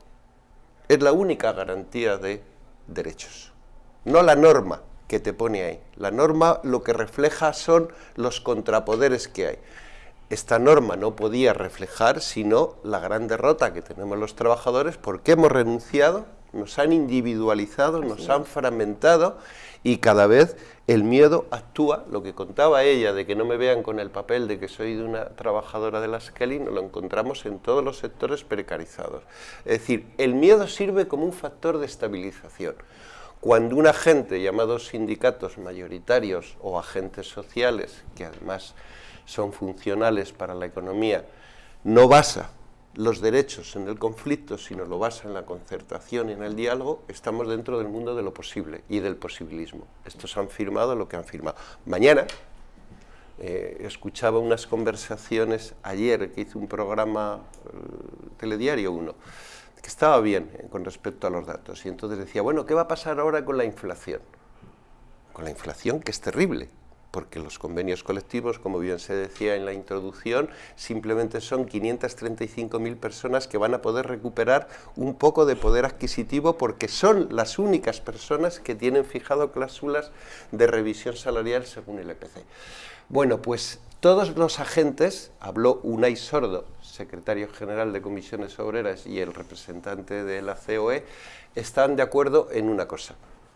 es la única garantía de derechos, no la norma que te pone ahí. La norma lo que refleja son los contrapoderes que hay. Esta norma no podía reflejar sino la gran derrota que tenemos los trabajadores porque hemos renunciado, nos han individualizado, nos han fragmentado y cada vez el miedo actúa, lo que contaba ella de que no me vean con el papel de que soy de una trabajadora de la Skelly, nos lo encontramos en todos los sectores precarizados. Es decir, el miedo sirve como un factor de estabilización. Cuando un agente, llamados sindicatos mayoritarios o agentes sociales, que además son funcionales para la economía, no basa los derechos en el conflicto, sino lo basa en la concertación y en el diálogo, estamos dentro del mundo de lo posible y del posibilismo. Estos han firmado lo que han firmado. Mañana, eh, escuchaba unas conversaciones ayer que hizo un programa, eh, Telediario 1, que estaba bien eh, con respecto a los datos, y entonces decía, bueno, ¿qué va a pasar ahora con la inflación? Con la inflación, que es terrible, porque los convenios colectivos, como bien se decía en la introducción, simplemente son 535.000 personas que van a poder recuperar un poco de poder adquisitivo porque son las únicas personas que tienen fijado cláusulas de revisión salarial según el EPC. Bueno, pues todos los agentes, habló Unai Sordo, secretario general de Comisiones Obreras y el representante de la COE, están de acuerdo en una cosa,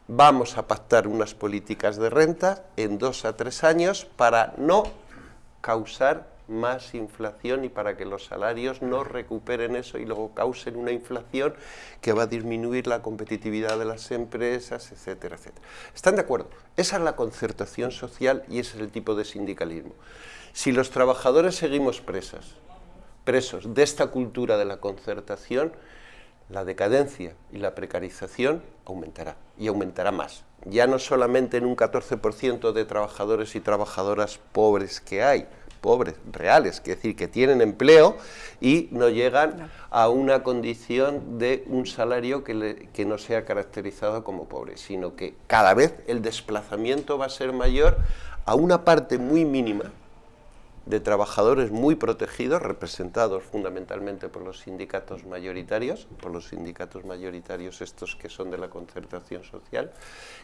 vamos a pactar unas políticas de renta en dos a tres años para no causar más inflación y para que los salarios no recuperen eso y luego causen una inflación que va a disminuir la competitividad de las empresas, etcétera, etcétera. ¿Están de acuerdo? Esa es la concertación social y ese es el tipo de sindicalismo. Si los trabajadores seguimos presas, presos de esta cultura de la concertación, la decadencia y la precarización aumentará, y aumentará más. Ya no solamente en un 14% de trabajadores y trabajadoras pobres que hay, pobres, reales, que decir, que tienen empleo y no llegan a una condición de un salario que, que no sea caracterizado como pobre, sino que cada vez el desplazamiento va a ser mayor a una parte muy mínima de trabajadores muy protegidos, representados fundamentalmente por los sindicatos mayoritarios, por los sindicatos mayoritarios estos que son de la concertación social,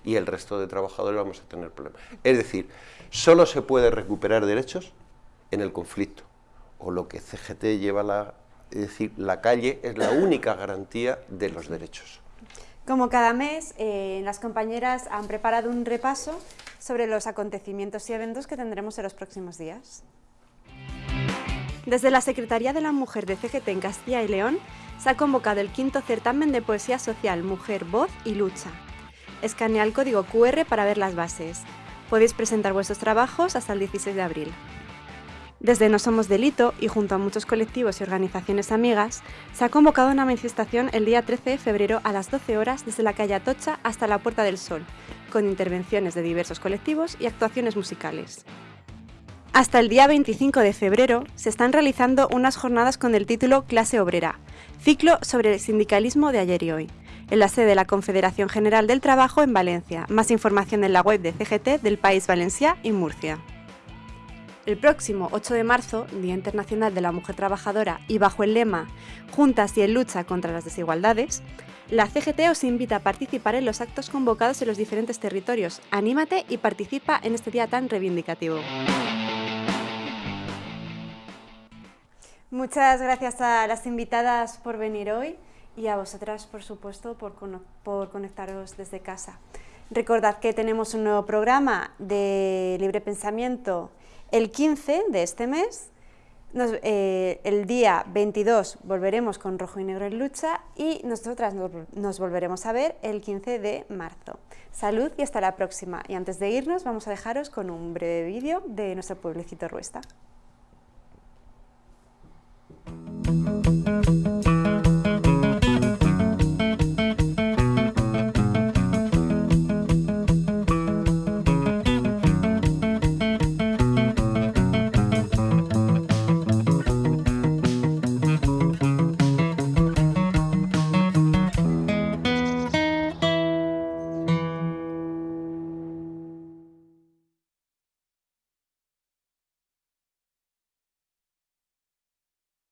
y el resto de trabajadores vamos a tener problemas. Es decir, solo se puede recuperar derechos en el conflicto, o lo que CGT lleva la... Es decir, la calle es la única garantía de los derechos. Como cada mes, eh, las compañeras han preparado un repaso sobre los acontecimientos y eventos que tendremos en los próximos días. Desde la Secretaría de la Mujer de CGT en Castilla y León se ha convocado el quinto certamen de poesía social Mujer, Voz y Lucha. Escanea el código QR para ver las bases. Podéis presentar vuestros trabajos hasta el 16 de abril. Desde No Somos Delito y junto a muchos colectivos y organizaciones amigas, se ha convocado una manifestación el día 13 de febrero a las 12 horas desde la calle Atocha hasta la Puerta del Sol, con intervenciones de diversos colectivos y actuaciones musicales. Hasta el día 25 de febrero se están realizando unas jornadas con el título Clase Obrera, ciclo sobre el sindicalismo de ayer y hoy, en la sede de la Confederación General del Trabajo en Valencia. Más información en la web de CGT del País Valencia y Murcia. El próximo 8 de marzo, Día Internacional de la Mujer Trabajadora, y bajo el lema Juntas y en lucha contra las desigualdades, la CGT os invita a participar en los actos convocados en los diferentes territorios. Anímate y participa en este día tan reivindicativo. Muchas gracias a las invitadas por venir hoy y a vosotras, por supuesto, por, conectaros desde casa. Recordad que tenemos un nuevo programa de libre pensamiento el 15 de este mes. Eh, el día 22 volveremos con Rojo y Negro en Lucha y nosotras nos, volveremos a ver el 15 de marzo. Salud y hasta la próxima. Y antes de irnos vamos a dejaros con un breve vídeo de nuestro pueblecito Ruesta.